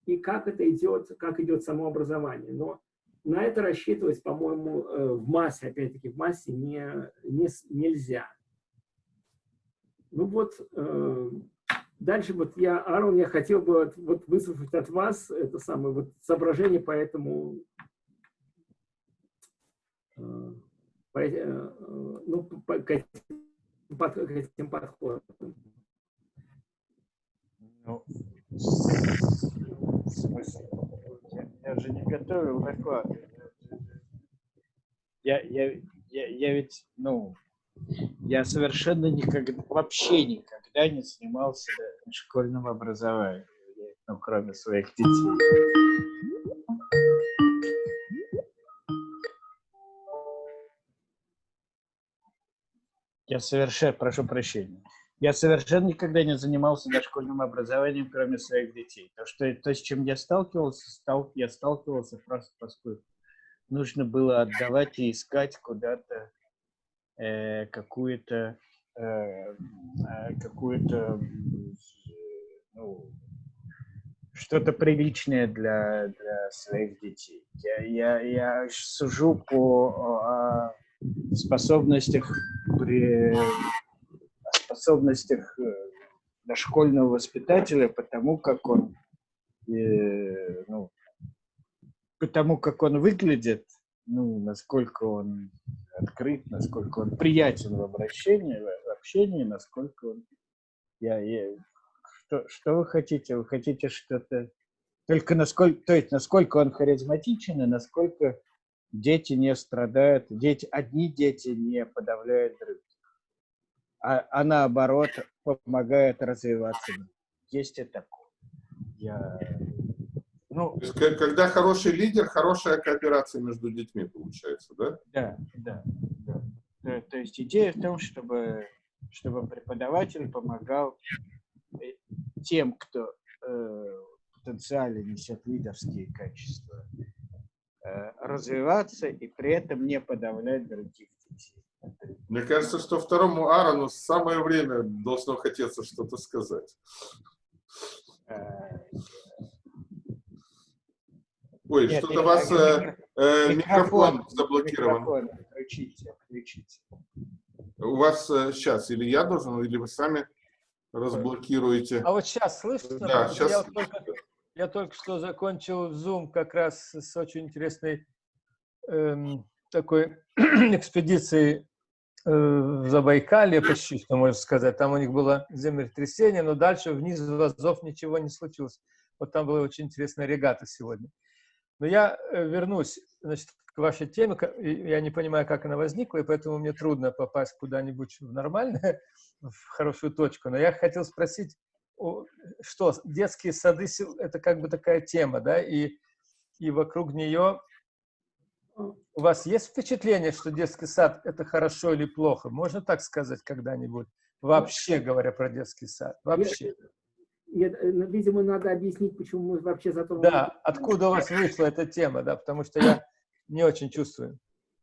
и как это идет, как идет само образование. Но на это рассчитывать, по-моему, э, в массе, опять-таки, в массе не, не, нельзя. Ну вот, э, дальше вот я, Аарон, я хотел бы вот, вот выслушать от вас это самое вот соображение по этому, по, э, ну, к, этим, под, к этим подходам. Ну, в? Я, я же не готовил доклад. Я, я, я, я ведь, ну, я совершенно никогда, вообще никогда не занимался школьным образованием, ну, кроме своих детей. Я совершенно, прошу прощения, я совершенно никогда не занимался дошкольным образованием, кроме своих детей. То, что, то с чем я сталкивался, стал, я сталкивался просто поскольку нужно было отдавать и искать куда-то э, какую-то э, э, какую-то ну, что-то приличное для, для своих детей. Я, я, я сужу по о способностях при способностях э, дошкольного воспитателя, потому как он э, ну, потому как он выглядит, ну, насколько он открыт, насколько он приятен в обращении, в общении, насколько он... Я, я, что, что вы хотите? Вы хотите что-то... Только насколько, то есть насколько он харизматичен и насколько дети не страдают, дети, одни дети не подавляют других, а, а наоборот помогают развиваться. Есть и такое. Я ну, когда хороший лидер, хорошая кооперация между детьми получается, да? Да, да, да. То, то есть идея в том, чтобы, чтобы преподаватель помогал э, тем, кто э, потенциально несет лидерские качества, э, развиваться и при этом не подавлять других детей. Мне кажется, что второму Аарону самое время должно хотеться что-то сказать. Э, Ой, что-то у вас э, э, микрофон, микрофон заблокирован. Микрофон, включите, включите. У вас э, сейчас, или я должен, или вы сами разблокируете. А вот сейчас слышно? Да, сейчас. Я, только, я только что закончил Zoom как раз с очень интересной эм, такой экспедицией э, в Забайкалье, почти, что можно сказать. Там у них было землетрясение, но дальше вниз в Азов ничего не случилось. Вот там была очень интересная регата сегодня. Но я э, вернусь значит, к вашей теме. Я не понимаю, как она возникла, и поэтому мне трудно попасть куда-нибудь в нормальное, в хорошую точку. Но я хотел спросить, что детские сады – это как бы такая тема, да, и, и вокруг нее У вас есть впечатление, что детский сад – это хорошо или плохо? Можно так сказать когда-нибудь? Вообще говоря про детский сад. Вообще. Нет, э, ну, видимо, надо объяснить, почему мы вообще затронули. Да, откуда у вас вышла эта тема, да, потому что я не очень чувствую.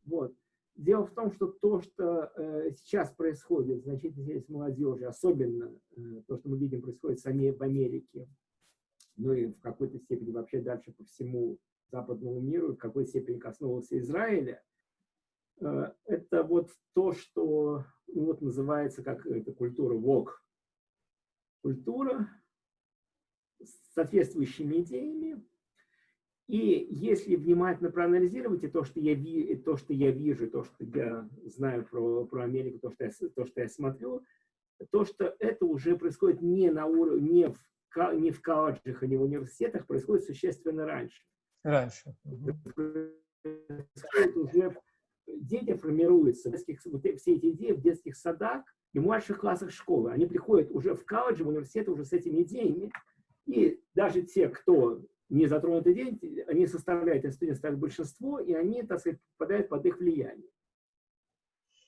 Вот. Дело в том, что то, что э, сейчас происходит, значительно с молодежи, особенно э, то, что мы видим происходит в Америке, ну и в какой-то степени вообще дальше по всему западному миру, в какой степени коснулся Израиля, э, это вот то, что ну, вот называется как это культура ВОК. Культура с соответствующими идеями. И если внимательно проанализировать и то, что я, ви, то, что я вижу, то, что я знаю про, про Америку, то что, я, то, что я смотрю, то, что это уже происходит не, на уровне, не, в, не в колледжах и не в университетах, происходит существенно раньше. Раньше. Уже дети формируются, детских, вот все эти идеи в детских садах и младших классах школы. Они приходят уже в колледж, в университет уже с этими идеями. И даже те, кто не затронут идеи, они составляют из студентов большинство, и они, так сказать, попадают под их влияние.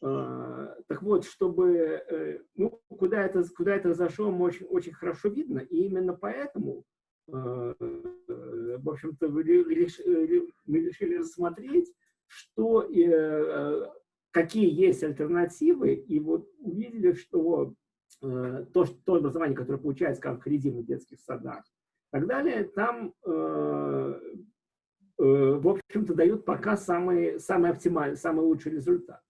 А, так вот, чтобы, э, ну, куда это, куда это зашло, очень, очень хорошо видно, и именно поэтому Э, в общем-то, мы решили рассмотреть, что, э, какие есть альтернативы, и вот увидели, что э, то, то образование, которое получается как в детских садах, так далее, там, в общем-то, дают пока самый, самый оптимальный, самый лучший результат.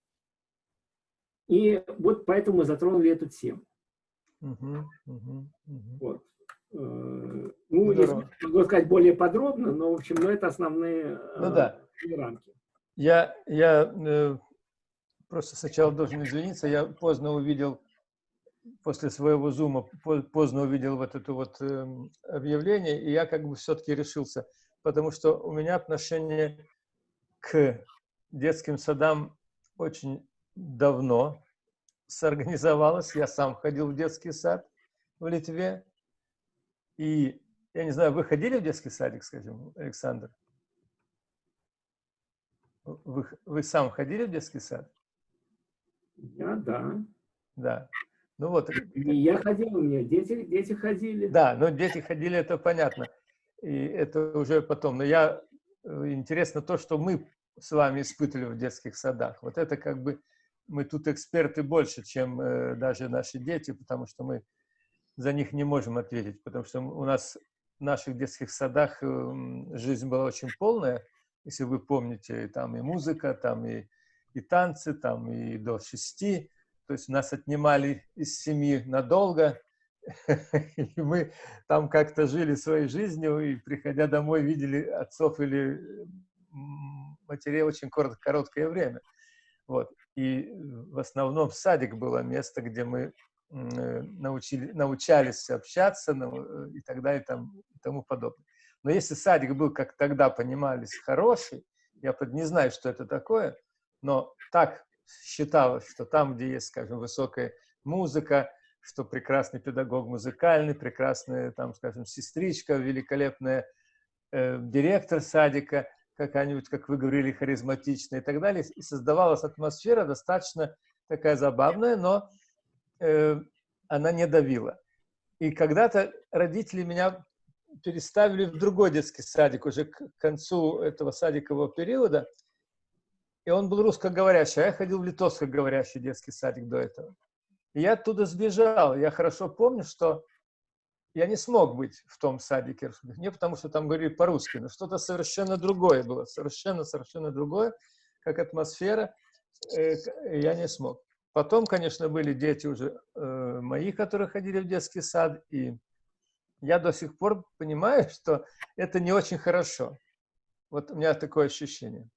И вот поэтому мы затронули эту тему. -huh, uh -huh. Вот. Э, ну, Здорово. если могу сказать более подробно, но, в общем, ну, это основные ну, да. Э, рамки. Я, я э, просто сначала должен извиниться, я поздно увидел, после своего зума, поздно увидел вот это вот э, объявление, и я как бы все-таки решился, потому что у меня отношение к детским садам очень давно сорганизовалось. Я сам ходил в детский сад в Литве, и, я не знаю, вы ходили в детский садик, скажем, Александр? Вы, вы сам ходили в детский сад? Я, да. Да. Ну вот. И я ходил, у меня дети, дети ходили. Да, но дети ходили, это понятно. И это уже потом. Но я, э, интересно то, что мы с вами испытывали в детских садах. Вот это как бы, мы тут эксперты больше, чем э, даже наши дети, потому что мы за них не можем ответить, потому что у нас в наших детских садах эм, жизнь была очень полная, если вы помните, там и музыка, там и, и танцы, там и до шести, то есть нас отнимали из семьи надолго, и мы там как-то жили своей жизнью, и приходя домой, видели отцов или матерей очень корот, короткое время. Вот. И в основном садик было место, где мы Э, научили, научались общаться ну, и так далее и, там, и тому подобное. Но если садик был, как тогда понимались, хороший, я не знаю, что это такое, но так считалось, что там, где есть, скажем, высокая музыка, что прекрасный педагог музыкальный, прекрасная, там, скажем, сестричка, великолепная э, директор садика, какая-нибудь, как вы говорили, харизматичная и так далее. И создавалась атмосфера достаточно такая забавная, но э, она не давила. И когда-то родители меня переставили в другой детский садик, уже к концу этого садикового периода, и он был русскоговорящий, а я ходил в литовскоговорящий детский садик до этого. И я оттуда сбежал. Я хорошо помню, что я не смог быть в том садике, не потому что там говорили по-русски, но что-то совершенно другое было, совершенно-совершенно другое, как атмосфера, э, я не смог. Потом, конечно, были дети уже э, мои, которые ходили в детский сад, и я до сих пор понимаю, что это не очень хорошо. Вот у меня такое ощущение.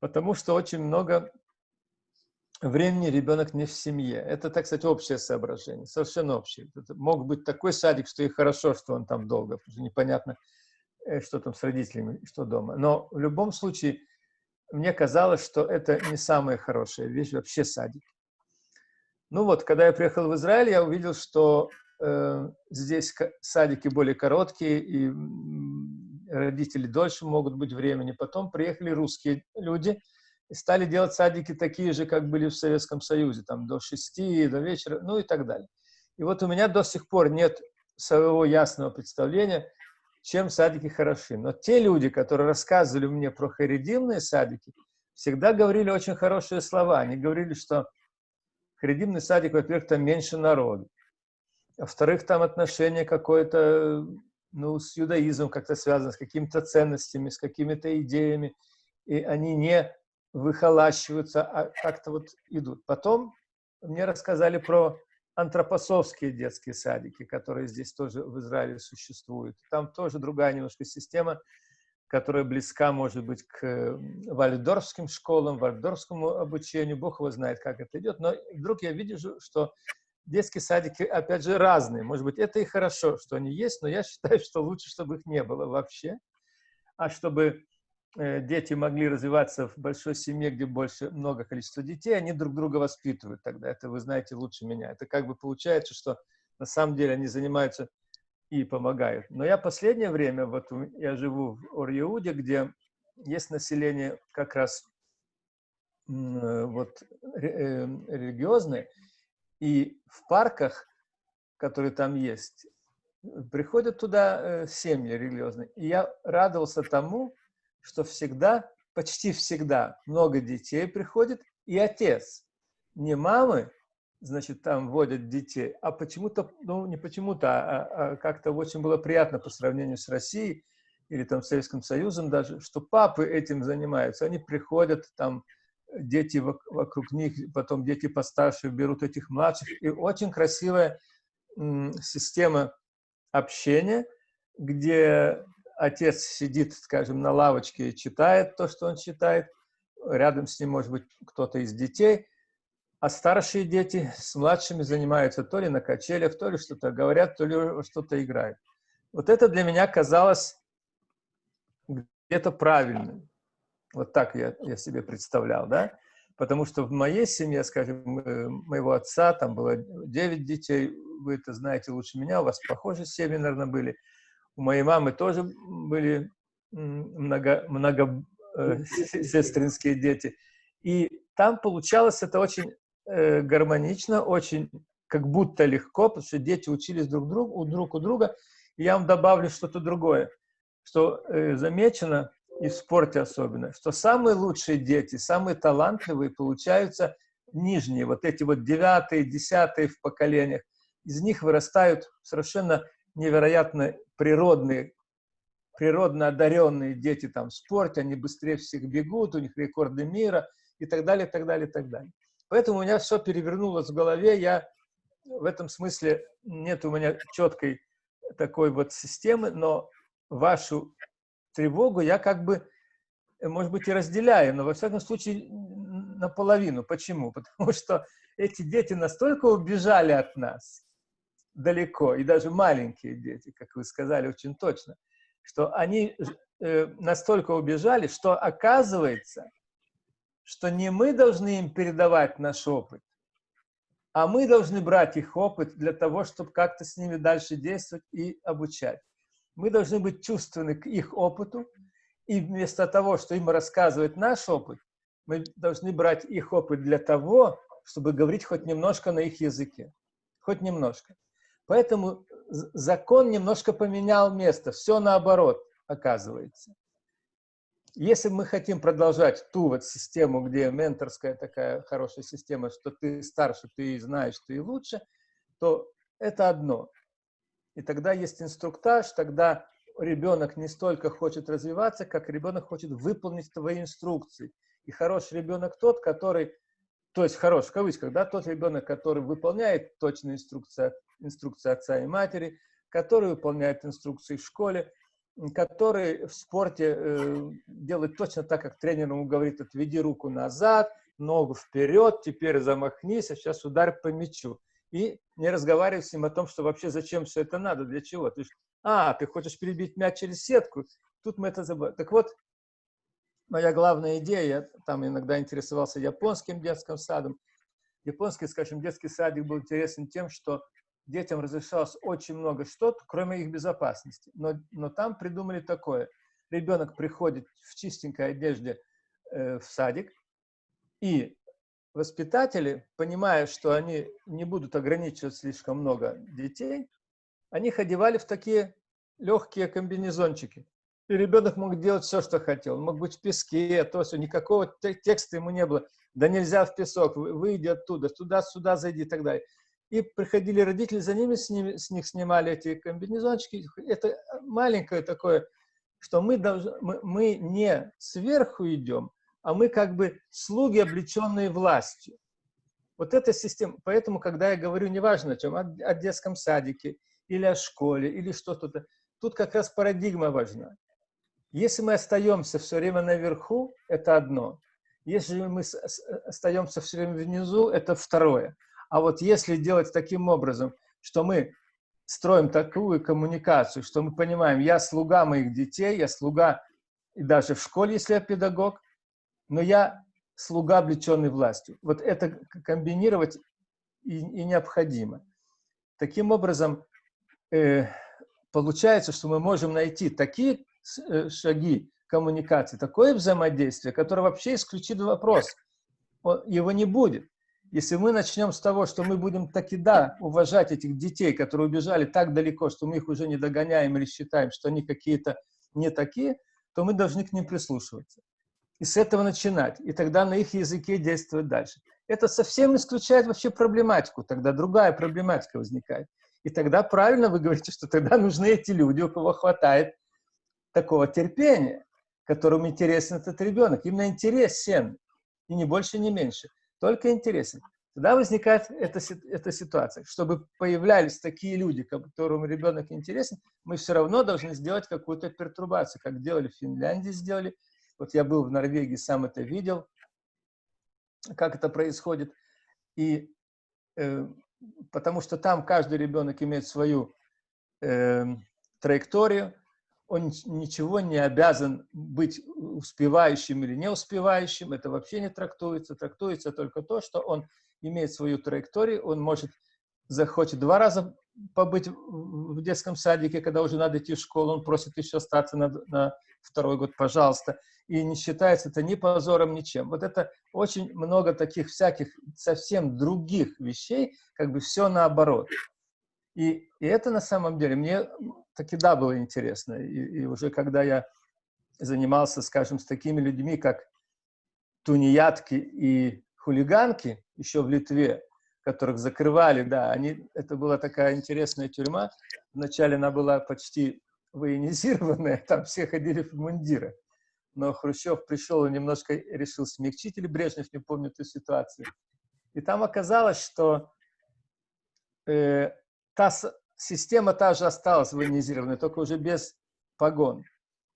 Потому что очень много времени ребенок не в семье. Это, так сказать, общее соображение, совершенно общее. Это мог быть такой садик, что и хорошо, что он там долго, потому что непонятно, э, что там с родителями, что дома. Но в любом случае мне казалось, что это не самая хорошая вещь, вообще садик. Ну вот, когда я приехал в Израиль, я увидел, что э, здесь садики более короткие, и родители дольше могут быть времени. Потом приехали русские люди и стали делать садики такие же, как были в Советском Союзе, там до 6, до вечера, ну и так далее. И вот у меня до сих пор нет своего ясного представления, чем садики хороши. Но те люди, которые рассказывали мне про харидимные садики, всегда говорили очень хорошие слова. Они говорили, что харидимный садик, во-первых, там меньше народу. Во-вторых, там отношение какое-то ну, с иудаизмом как-то связано, с какими-то ценностями, с какими-то идеями. И они не выхолащиваются, а как-то вот идут. Потом мне рассказали про антропосовские детские садики, которые здесь тоже в Израиле существуют. Там тоже другая немножко система, которая близка, может быть, к вальдорфским школам, вальдорфскому обучению. Бог его знает, как это идет. Но вдруг я вижу, что детские садики, опять же, разные. Может быть, это и хорошо, что они есть, но я считаю, что лучше, чтобы их не было вообще. А чтобы Э, дети могли развиваться в большой семье, где больше много количества детей, они друг друга воспитывают тогда. Это вы знаете лучше меня. Это как бы получается, что на самом деле они занимаются и помогают. Но я последнее время, вот я живу в Ор-Иуде, где есть население как раз э, вот э, религиозное, и в парках, которые там есть, приходят туда семьи религиозные. И я радовался тому, что всегда, почти всегда много детей приходит, и отец, не мамы, значит, там водят детей, а почему-то, ну, не почему-то, а, а, а как-то очень было приятно по сравнению с Россией или там Советским Союзом даже, что папы этим занимаются. Они приходят, там, дети вокруг них, потом дети постарше берут этих младших. И очень красивая система общения, где отец сидит, скажем, на лавочке и читает то, что он читает, рядом с ним может быть кто-то из детей, а старшие дети с младшими занимаются то ли на качелях, то ли что-то говорят, то ли что-то играют. Вот это для меня казалось где-то правильным. Вот так я, я себе представлял, да? Потому что в моей семье, скажем, э, моего отца, там было 9 детей, вы это знаете лучше меня, у вас похожие семьи, наверное, были – у моей мамы тоже были много, много э, сестринские дети. И там получалось это очень э, гармонично, очень как будто легко, потому что дети учились друг другу, друг у друга. И я вам добавлю что-то другое, что э, замечено, и в спорте особенно, что самые лучшие дети, самые талантливые получаются нижние, вот эти вот девятые, десятые в поколениях. Из них вырастают совершенно невероятно природные, природно одаренные дети там в спорте, они быстрее всех бегут, у них рекорды мира и так далее, так далее, так далее. Поэтому у меня все перевернулось в голове, я в этом смысле нет у меня четкой такой вот системы, но вашу тревогу я как бы, может быть, и разделяю, но во всяком случае наполовину. Почему? Потому что эти дети настолько убежали от нас, далеко, и даже маленькие дети, как вы сказали очень точно, что они э, настолько убежали, что оказывается, что не мы должны им передавать наш опыт, а мы должны брать их опыт для того, чтобы как-то с ними дальше действовать и обучать. Мы должны быть чувственны к их опыту, и вместо того, что им рассказывать наш опыт, мы должны брать их опыт для того, чтобы говорить хоть немножко на их языке. Хоть немножко. Поэтому закон немножко поменял место, все наоборот оказывается. Если мы хотим продолжать ту вот систему, где менторская такая хорошая система, что ты старше, ты знаешь, ты лучше, то это одно. И тогда есть инструктаж, тогда ребенок не столько хочет развиваться, как ребенок хочет выполнить твои инструкции. И хороший ребенок тот, который, то есть хорош в кавычках, да, тот ребенок, который выполняет точные инструкции инструкции отца и матери, который выполняет инструкции в школе, который в спорте э, делает точно так, как тренер ему говорит, отведи руку назад, ногу вперед, теперь замахнись, а сейчас ударь по мячу. И не разговаривай с ним о том, что вообще зачем все это надо, для чего. Ты, а, ты хочешь перебить мяч через сетку, тут мы это забыли. Так вот, моя главная идея, я там иногда интересовался японским детским садом. Японский, скажем, детский садик был интересен тем, что детям разрешалось очень много что-то, кроме их безопасности. Но, но там придумали такое. ребенок приходит в чистенькой одежде э, в садик, и воспитатели, понимая, что они не будут ограничивать слишком много детей, они их одевали в такие легкие комбинезончики. И ребенок мог делать все, что хотел. Он мог быть в песке, то все, никакого текста ему не было. Да нельзя в песок, выйди оттуда, туда-сюда зайди и так далее. И приходили родители, за ними с, ними, с них снимали эти комбинезончики. Это маленькое такое, что мы, должны, мы, мы не сверху идем, а мы как бы слуги, облеченные властью. Вот эта система. Поэтому, когда я говорю, неважно о чем, о, о детском садике, или о школе, или что-то, тут как раз парадигма важна. Если мы остаемся все время наверху, это одно. Если мы остаемся все время внизу, это второе. А вот если делать таким образом, что мы строим такую коммуникацию, что мы понимаем, я слуга моих детей, я слуга и даже в школе, если я педагог, но я слуга, облеченный властью. Вот это комбинировать и, и необходимо. Таким образом, э, получается, что мы можем найти такие Э, шаги коммуникации, такое взаимодействие, которое вообще исключит вопрос. Его не будет. Если мы начнем с того, что мы будем таки да уважать этих детей, которые убежали так далеко, что мы их уже не догоняем или считаем, что они какие-то не такие, то мы должны к ним прислушиваться. И с этого начинать. И тогда на их языке действовать дальше. Это совсем исключает вообще проблематику. Тогда другая проблематика возникает. И тогда правильно вы говорите, что тогда нужны эти люди, у кого хватает такого терпения, которому интересен этот ребенок. Именно интересен, и не больше, не меньше. Только интересен. Тогда возникает эта, эта ситуация. Чтобы появлялись такие люди, которым ребенок интересен, мы все равно должны сделать какую-то пертурбацию, как делали в Финляндии, сделали. Вот я был в Норвегии, сам это видел, как это происходит. И э, потому что там каждый ребенок имеет свою э, траекторию, он ничего не обязан быть успевающим или не успевающим, это вообще не трактуется. Трактуется только то, что он имеет свою траекторию, он может, захочет два раза побыть в детском садике, когда уже надо идти в школу, он просит еще остаться на, на второй год, пожалуйста. И не считается это ни позором, ничем. Вот это очень много таких всяких совсем других вещей, как бы все наоборот. И, и это на самом деле мне таки да было интересно. И, и уже когда я занимался, скажем, с такими людьми, как тунеядки и хулиганки еще в Литве, которых закрывали, да, они, это была такая интересная тюрьма. Вначале она была почти военизированная, там все ходили в мундирах. Но Хрущев пришел и немножко решил смягчить, или Брежнев, не помню эту ситуацию. И там оказалось, что э, та система та же осталась военизированная, только уже без погон.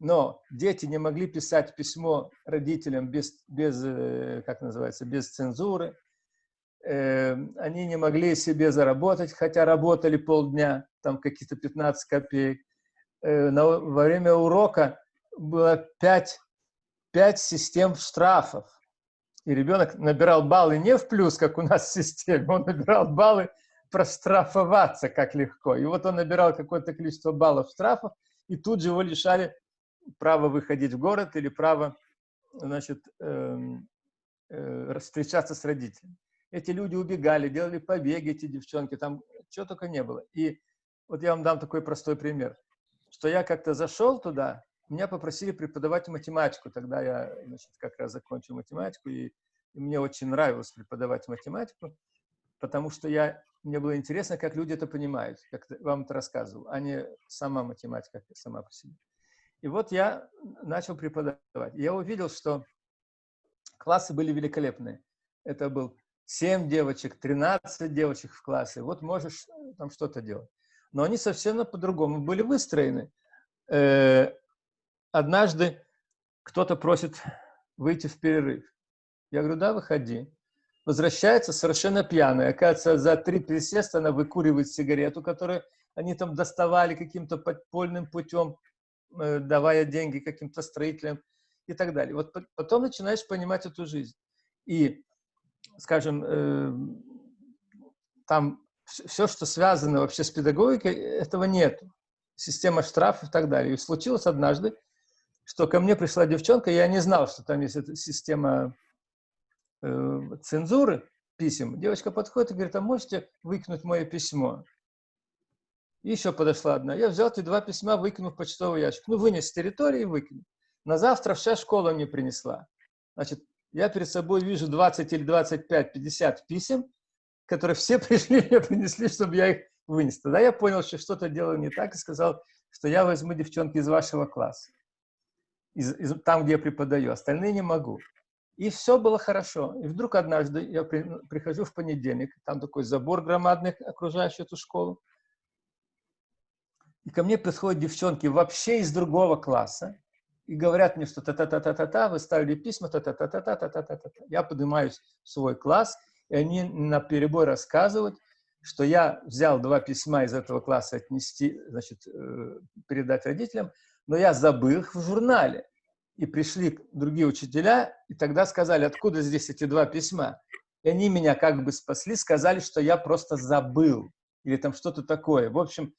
Но дети не могли писать письмо родителям без, без э, как называется, без цензуры. Эм, они не могли себе заработать, хотя работали полдня, там какие-то 15 копеек. Э, во время урока было 5, 5 систем штрафов. И ребенок набирал баллы не в плюс, как у нас в системе, он набирал баллы прострафоваться как легко. И вот он набирал какое-то количество баллов штрафов, и тут же его лишали права выходить в город или права, значит, э, э, встречаться с родителями. Эти люди убегали, делали побеги, эти девчонки, там чего только не было. И вот я вам дам такой простой пример, что я как-то зашел туда, меня попросили преподавать математику, тогда я, значит, как раз закончил математику, и, и мне очень нравилось преподавать математику, потому что я мне было интересно, как люди это понимают, как вам это рассказывал, а не сама математика сама по себе. И вот я начал преподавать. Я увидел, что классы были великолепные. Это был 7 девочек, 13 девочек в классе. Вот можешь там что-то делать. Но они совсем по-другому были выстроены. Однажды кто-то просит выйти в перерыв. Я говорю, да, выходи возвращается совершенно пьяная. Оказывается, за три присеста она выкуривает сигарету, которую они там доставали каким-то подпольным путем, э, давая деньги каким-то строителям и так далее. Вот потом начинаешь понимать эту жизнь. И, скажем, э, там все, что связано вообще с педагогикой, этого нет. Система штрафов и так далее. И случилось однажды, что ко мне пришла девчонка, я не знал, что там есть эта система э, цензуры писем. Девочка подходит и говорит, а можете выкинуть мое письмо? И еще подошла одна. Я взял эти два письма, выкинул в почтовый ящик. Ну, вынес с территории и выкинул. На завтра вся школа мне принесла. Значит, я перед собой вижу 20 или 25, 50 писем, которые все пришли мне принесли, чтобы я их вынес. Тогда я понял, что что-то делаю не так, и сказал, что я возьму девчонки из вашего класса, из, из, там, где я преподаю, остальные не могу. И все было хорошо. И вдруг однажды я при, прихожу в понедельник, там такой забор громадный, окружающий эту школу, и ко мне приходят девчонки вообще из другого класса, и говорят мне, что та-та-та-та-та-та, вы ставили письма, та-та-та-та-та-та-та-та. Я поднимаюсь в свой класс, и они на перебой рассказывают, что я взял два письма из этого класса отнести, значит, э, передать родителям, но я забыл их в журнале. И пришли другие учителя, и тогда сказали, откуда здесь эти два письма. И они меня как бы спасли, сказали, что я просто забыл, или там что-то такое. В общем,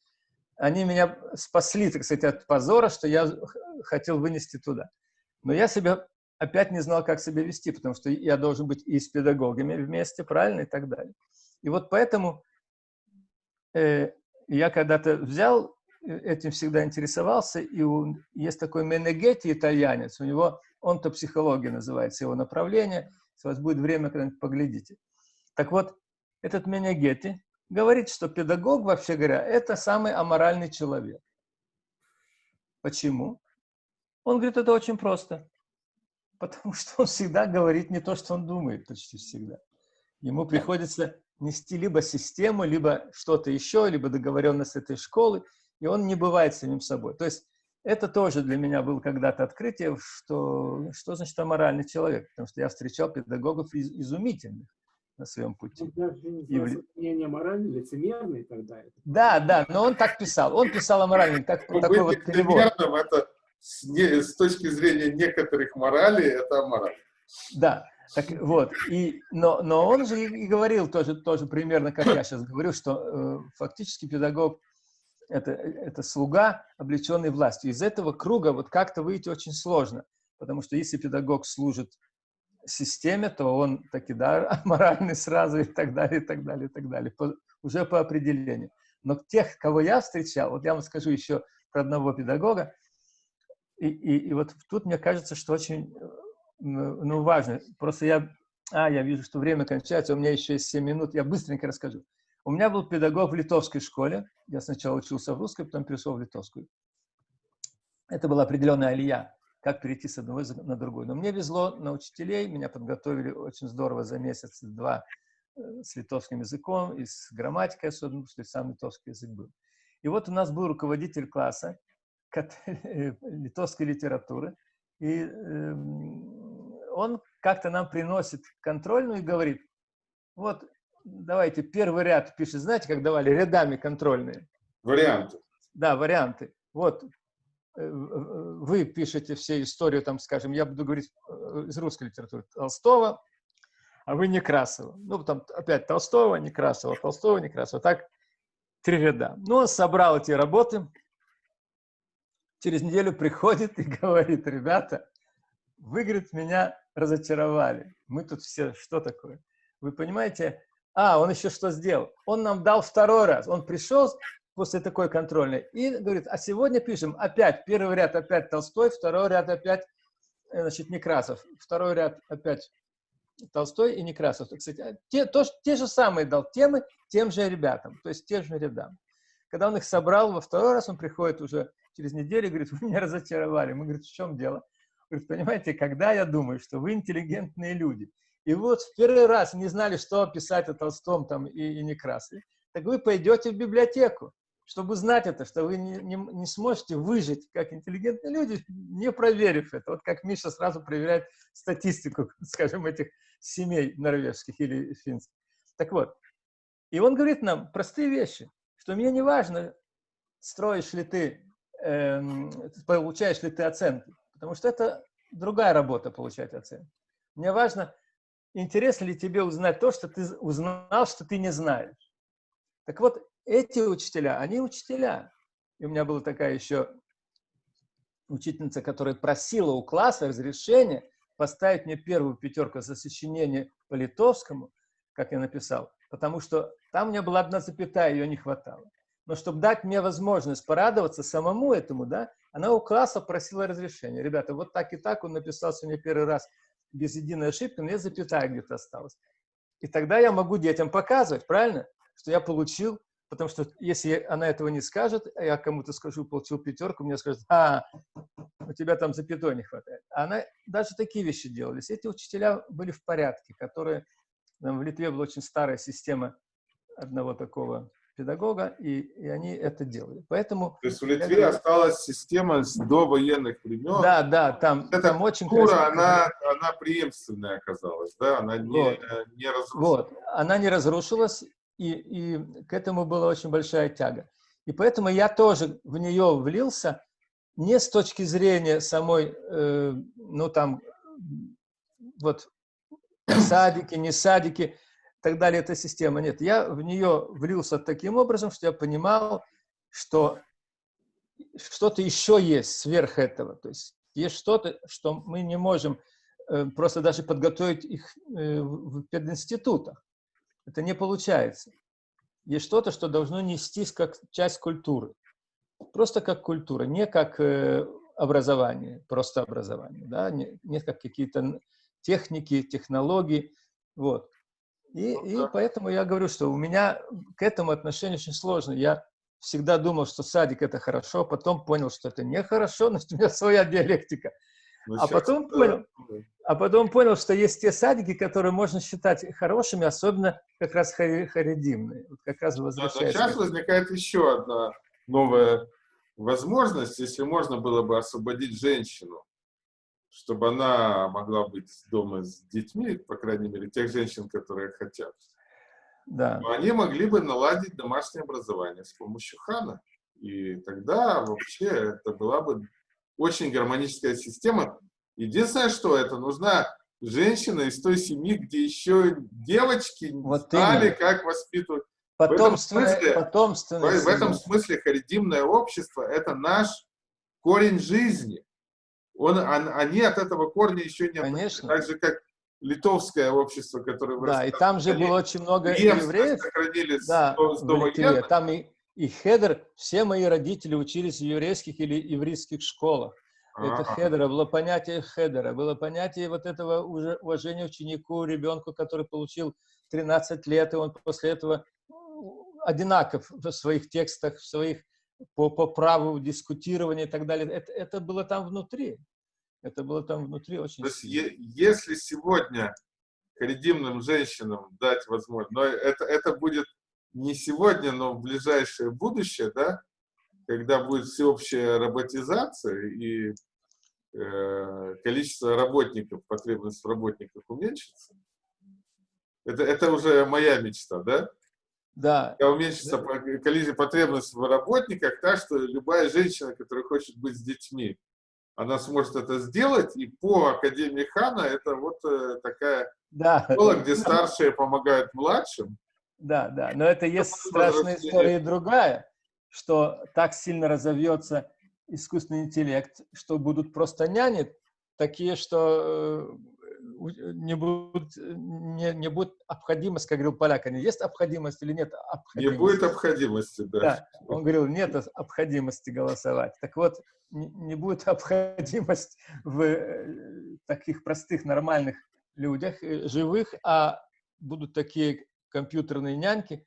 они меня спасли, так сказать, от позора, что я хотел вынести туда. Но я себя опять не знал, как себя вести, потому что я должен быть и с педагогами вместе, правильно, и так далее. И вот поэтому э, я когда-то взял, этим всегда интересовался, и у, есть такой Менегетти, итальянец, у него, он-то психология называется, его направление, если у вас будет время, когда-нибудь поглядите. Так вот, этот Менегетти говорит, что педагог, вообще говоря, это самый аморальный человек. Почему? Он говорит, это очень просто. Потому что он всегда говорит не то, что он думает, почти всегда. Ему приходится нести либо систему, либо что-то еще, либо договоренность этой школы, и он не бывает самим собой. То есть это тоже для меня было когда-то открытие, что, что значит аморальный человек, потому что я встречал педагогов из, изумительных на своем пути. Он даже не мнение моральный, лицемерный тогда. Да, да, но он так писал. Он писал аморальный, так, ну, такой вот перевод. это с, не, с точки зрения некоторых морали, это аморально. Да, так вот, и, но, но он же и говорил тоже, тоже примерно, как я сейчас говорю, что э, фактически педагог это, это слуга, облеченный властью. Из этого круга вот как-то выйти очень сложно, потому что если педагог служит системе, то он таки, да, моральный сразу и так далее, и так далее, и так далее, по, уже по определению. Но тех, кого я встречал, вот я вам скажу еще про одного педагога, и, и, и вот тут мне кажется, что очень ну, важно. Просто я, а, я вижу, что время кончается, у меня еще есть 7 минут, я быстренько расскажу. У меня был педагог в литовской школе, я сначала учился в русской, потом перешел в литовскую. Это была определенная алия как перейти с одного на другой. Но мне везло на учителей, меня подготовили очень здорово за месяц-два э, с литовским языком и с грамматикой особенно, потому что сам литовский язык был. И вот у нас был руководитель класса литовской литературы, и эм, он как-то нам приносит контрольную и говорит, вот давайте первый ряд пишет, знаете, как давали рядами контрольные? Варианты. Да, варианты. Вот Э, вы пишете все историю, там, скажем, я буду говорить э, из русской литературы, Толстого, а вы Некрасова. Ну, там опять Толстого, Некрасова, Толстого, Некрасова. Так, три ряда. Ну, он собрал эти работы, через неделю приходит и говорит, ребята, вы, говорит, меня разочаровали. Мы тут все, что такое? Вы понимаете? А, он еще что сделал? Он нам дал второй раз. Он пришел, после такой контрольной. И говорит, а сегодня пишем опять, первый ряд опять Толстой, второй ряд опять, э, значит, Некрасов, второй ряд опять Толстой и Некрасов. Кстати, а те, то, те же самые дал темы тем же ребятам, то есть тем же рядам. Когда он их собрал во второй раз, он приходит уже через неделю и говорит, вы меня разочаровали. Мы говорим, в чем дело? Говорит, понимаете, когда я думаю, что вы интеллигентные люди, и вот в первый раз не знали, что писать о Толстом там и, и Некрасове, так вы пойдете в библиотеку чтобы знать это, что вы не, не, не сможете выжить как интеллигентные люди, не проверив это. Вот как Миша сразу проверяет статистику, скажем, этих семей норвежских или финских. Так вот, и он говорит нам простые вещи, что мне не важно, строишь ли ты, э, получаешь ли ты оценки, потому что это другая работа получать оценки. Мне важно, интересно ли тебе узнать то, что ты узнал, что ты не знаешь. Так вот, эти учителя, они учителя. И у меня была такая еще учительница, которая просила у класса разрешения поставить мне первую пятерку за сочинение по литовскому, как я написал, потому что там у меня была одна запятая, ее не хватало. Но чтобы дать мне возможность порадоваться самому этому, да, она у класса просила разрешения. Ребята, вот так и так он написал сегодня первый раз без единой ошибки, но я запятая где-то осталась. И тогда я могу детям показывать, правильно, что я получил, потому что если она этого не скажет, а я кому-то скажу, получил пятерку, мне скажут, а, у тебя там запятой не хватает. А она, даже такие вещи делались. Эти учителя были в порядке, которые, там, в Литве была очень старая система одного такого педагога, и, и они это делали. Поэтому... То есть в Литве я... осталась система с довоенных времен. Да, да, там, Эта там очень культура, она, она преемственная оказалась, да, она не, вот. не разрушилась. Вот, она не разрушилась, и, и к этому была очень большая тяга. И поэтому я тоже в нее влился, не с точки зрения самой, э, ну там, вот, садики, не садики, так далее, эта система. Нет, я в нее влился таким образом, что я понимал, что что-то еще есть сверх этого. То есть есть что-то, что мы не можем э, просто даже подготовить их э, в пединститутах. Это не получается. Есть что-то, что должно нестись как часть культуры. Просто как культура, не как э, образование, просто образование. Да? Не, не как какие-то техники, технологии. Вот. И, и поэтому я говорю, что у меня к этому отношение очень сложно. Я всегда думал, что садик это хорошо, потом понял, что это нехорошо, но у меня своя диалектика. Ну, а потом, понял, а потом понял, что есть те садики, которые можно считать хорошими, особенно как раз харидимные. Вот как раз возвращаясь. Да, сейчас возникает еще одна новая возможность, если можно было бы освободить женщину чтобы она могла быть дома с детьми, по крайней мере, тех женщин, которые хотят. Да. Но они могли бы наладить домашнее образование с помощью хана. И тогда вообще это была бы очень гармоническая система. Единственное, что это нужна женщина из той семьи, где еще девочки вот знали, именно. как воспитывать. Потомственное, в этом смысле, потомственное в, в этом смысле харидимное общество – это наш корень жизни. Он, он, они от этого корня еще не Конечно. Так же, как литовское общество, которое Да, и там же было очень много евреев. сохранили да, с, с Литве. Там и, и Хедер, все мои родители учились в еврейских или еврейских школах. Это а Хедера, было понятие Хедера, было понятие вот этого уже уважения ученику, ребенку, который получил 13 лет, и он после этого одинаков в своих текстах, в своих по, по праву дискутирования и так далее. Это, это было там внутри. Это было там внутри очень То есть, если сегодня харидимным женщинам дать возможность, но это, это будет не сегодня, но в ближайшее будущее, да, когда будет всеобщая роботизация и э, количество работников, потребность в работниках уменьшится, это, это уже моя мечта, да? Да. Когда уменьшится да. количество потребность в работниках, так что любая женщина, которая хочет быть с детьми, она сможет это сделать, и по Академии Хана это вот э, такая да. школа, где старшие помогают младшим. Да, да, но это есть страшная история другая, что так сильно разовьется искусственный интеллект, что будут просто няни, такие, что э, не будет, не, не будет необходимость, как говорил поляк, не есть необходимость или нет Не будет необходимости, да. да. Он говорил, нет необходимости голосовать. Так вот, не, не будет необходимость в э, таких простых, нормальных людях, э, живых, а будут такие компьютерные няньки,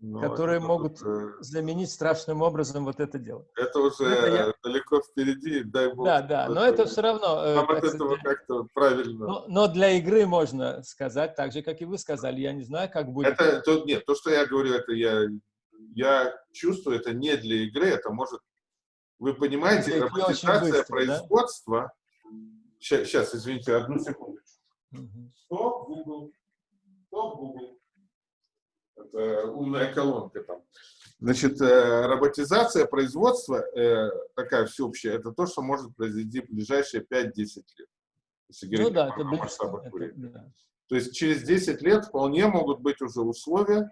но ну, которые это могут уже... заменить страшным образом вот это дело. Это уже это я... далеко впереди, дай бог. Да, да, но это все равно... Нам от этого как-то правильно. Но, но для игры можно сказать, так же, как и вы сказали. Я не знаю, как будет. Это, то, нет, то, что я говорю, это я, я чувствую, это не для игры, это может... Вы понимаете, это роботизация быстро, производства... Да? Сейчас, сейчас, извините, одну секунду. Стоп, Google. Стоп, Google это умная колонка там. Значит, э, роботизация производства, э, такая всеобщая, это то, что может произойти в ближайшие 5-10 лет. Если говорить ну, да, это масштабах это, да. То есть через 10 лет вполне могут быть уже условия,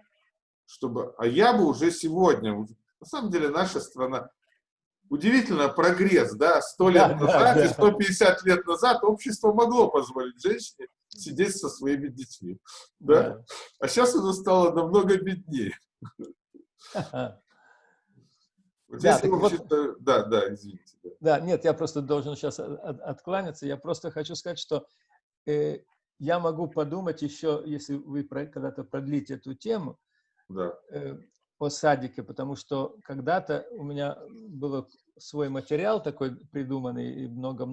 чтобы... А я бы уже сегодня... На самом деле наша страна... удивительно прогресс, да, 100 лет Да, назад да, и да. 150 лет назад общество могло позволить женщине сидеть со своими детьми, да? А сейчас оно стало намного беднее. Да. Вот Да, если вот- да, да, извините. да. Да, нет, я просто должен сейчас откланяться. Я просто хочу сказать, что э, я могу подумать еще, если вы про- когда-то продлите эту тему, Да. э, о садике, потому что когда-то у меня был свой материал такой придуманный и много,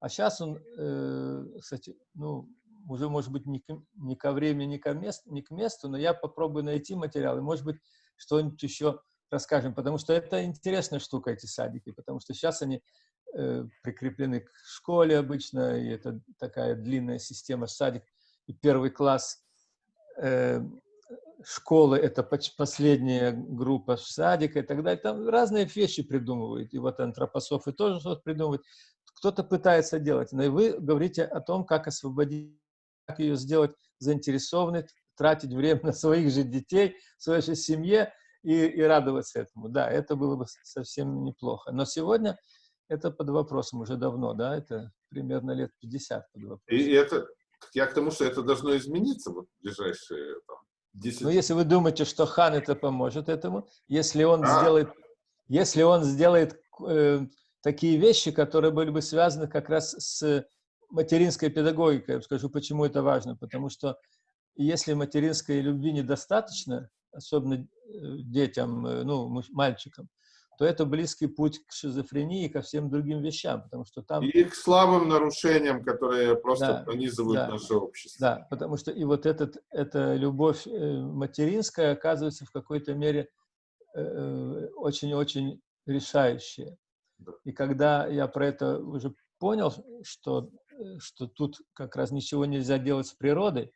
а сейчас он, э, кстати, ну уже может быть не к, не ко времени, не ко месту, не к месту, но я попробую найти материал и может быть что-нибудь еще расскажем, потому что это интересная штука эти садики, потому что сейчас они э, прикреплены к школе обычно, и это такая длинная система садик и первый класс э, школы это последняя группа садика и так далее. Там разные вещи придумывают. И вот антропософы тоже что-то придумывают. Кто-то пытается делать. Но и вы говорите о том, как освободить, как ее сделать заинтересованной, тратить время на своих же детей, в своей же семье и, и радоваться этому. Да, это было бы совсем неплохо. Но сегодня это под вопросом уже давно, да, это примерно лет 50 под вопросом. И это, я к тому, что это должно измениться вот в ближайшие там, 10 Но Ну, если вы думаете, что хан это поможет этому, если он А. сделает, если он сделает э, такие вещи, которые были бы связаны как раз с материнской педагогикой, я скажу, почему это важно, потому что если материнской любви недостаточно, особенно э, детям, э, ну, мальчикам, то это близкий путь к шизофрении и ко всем другим вещам, потому что там... И к слабым нарушениям, которые просто Да, пронизывают да. наше общество. Да, потому что и вот этот, эта любовь э, материнская оказывается в какой-то мере э, очень-очень решающая. Да. И когда я про это уже понял, что, э, что тут как раз ничего нельзя делать с природой,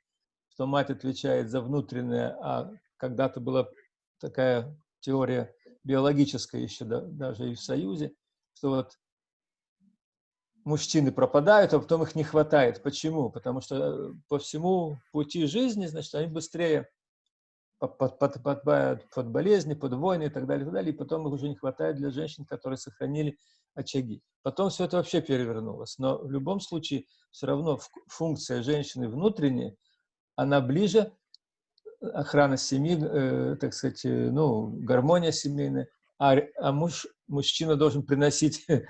что мать отвечает за внутреннее, а когда-то была такая теория биологическая еще да- даже и в Союзе, что вот мужчины пропадают, а потом их не хватает. Почему? Потому что э, по всему пути жизни, значит, они быстрее под, под, под, под болезни, под войны и так далее, и так далее, и потом их уже не хватает для женщин, которые сохранили очаги. Потом все это вообще перевернулось. Но в любом случае все равно функция женщины внутренняя, она ближе охрана семьи, э, так сказать, э, ну, гармония семейная, а, а муж, мужчина должен приносить э,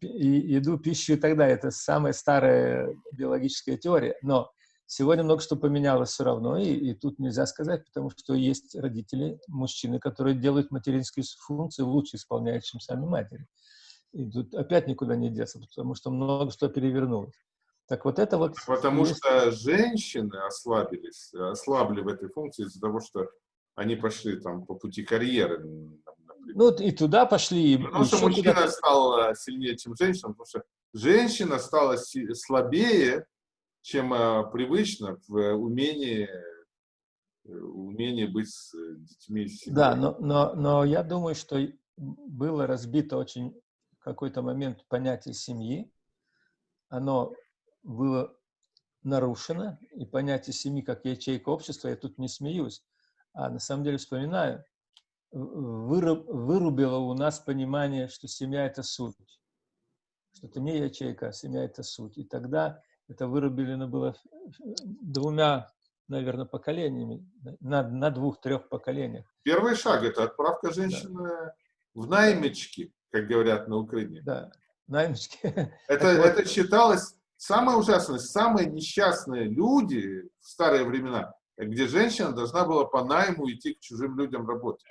еду, пищу и так далее. Это самая старая биологическая теория. Но сегодня много что поменялось все равно, и, и тут нельзя сказать, потому что есть родители, мужчины, которые делают материнские функции лучше исполняют, чем сами матери. И тут опять никуда не деться, потому что много что перевернулось. Так вот это вот... Потому есть- что женщины ослабились, ослабли в этой функции из-за того, что они пошли там по пути карьеры, например. Ну, и туда пошли, и Потому что мужчина стал э, сильнее, чем женщина, потому что женщина стала слабее, чем э, привычно в э, умении, умении быть с детьми. семьей. Да, но, но, но я думаю, что было разбито очень в какой-то момент понятие семьи. Оно было нарушено, и понятие семьи как ячейка общества, я тут не смеюсь, а на самом деле вспоминаю, выруб- вырубило у нас понимание, что семья – это суть. Что это не ячейка, а семья – это суть. И тогда это вырублено было двумя, наверное, поколениями, на, на двух-трех поколениях. Первый шаг – это отправка женщины в наймички, как говорят на Украине. Да, наймички. Это, это считалось самое ужасное, самые несчастные люди в старые времена, где женщина должна была по найму идти к чужим людям работать.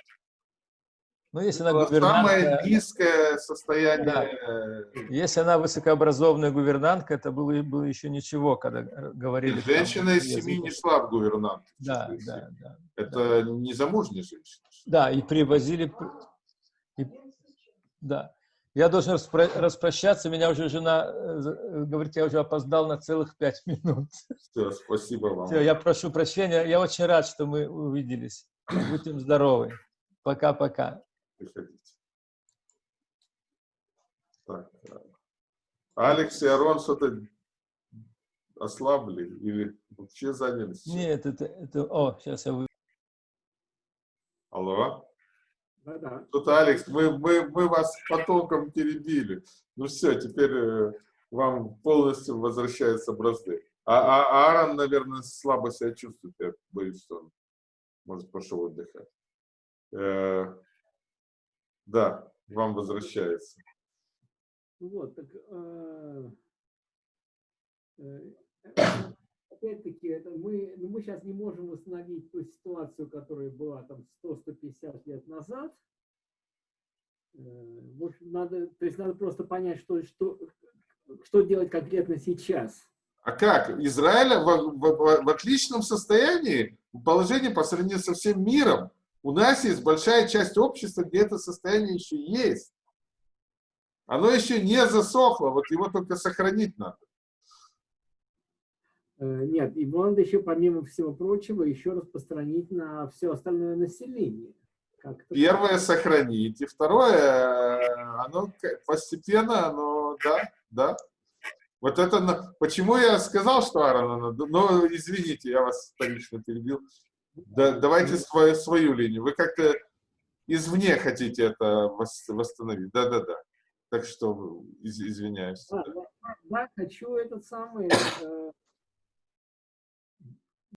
Ну, если она было самое гувернантка, низкое состояние. Да. если она высокообразованная гувернантка, это было, было еще ничего, когда говорили. там Женщина из язык. семьи не шла в гувернант. Да, да, да. Это незамужняя женщина. Да, и привозили... пр- и- да. Я должен распро- распрощаться, меня уже жена э, э, говорит, я уже опоздал на целых пять минут. Всё, спасибо вам. Все, я прошу прощения, я очень рад, что мы увиделись. Будьте здоровы. Пока-пока. Приходите. Так, э, Алекс и Арон что-то ослабли или вообще занялись? Нет, это... это о, сейчас я вы... Алло? Да-да. Тут, Алекс, мы, мы, мы вас потоком перебили. Ну все, теперь э, вам полностью возвращаются бразды. А, а, а Аарон, наверное, слабо себя чувствует. Я боюсь, что он может пошел отдыхать. Э, да, вам возвращается. Вот, так, э, э, опять-таки, мы, ну, мы сейчас не можем восстановить ту ситуацию, которая была там 100-150 лет назад. Э, общем, надо, то есть надо просто понять, что, что, что делать конкретно сейчас. А как? Израиль в, в, в отличном состоянии, положении по сравнению со всем миром. У нас есть большая часть общества, где это состояние еще есть. Оно еще не засохло, вот его только сохранить надо. Э, нет, его надо еще, помимо всего прочего, еще распространить на все остальное население. Первое сохранить, и второе, оно постепенно, оно, да, да. Вот это, почему я сказал, что Аарона надо, но извините, я вас лично перебил. Да, давайте свою, свою линию. Вы как-то извне хотите это восстановить. Да-да-да. Так что из, извиняюсь. Да, да. да, хочу этот самый, э,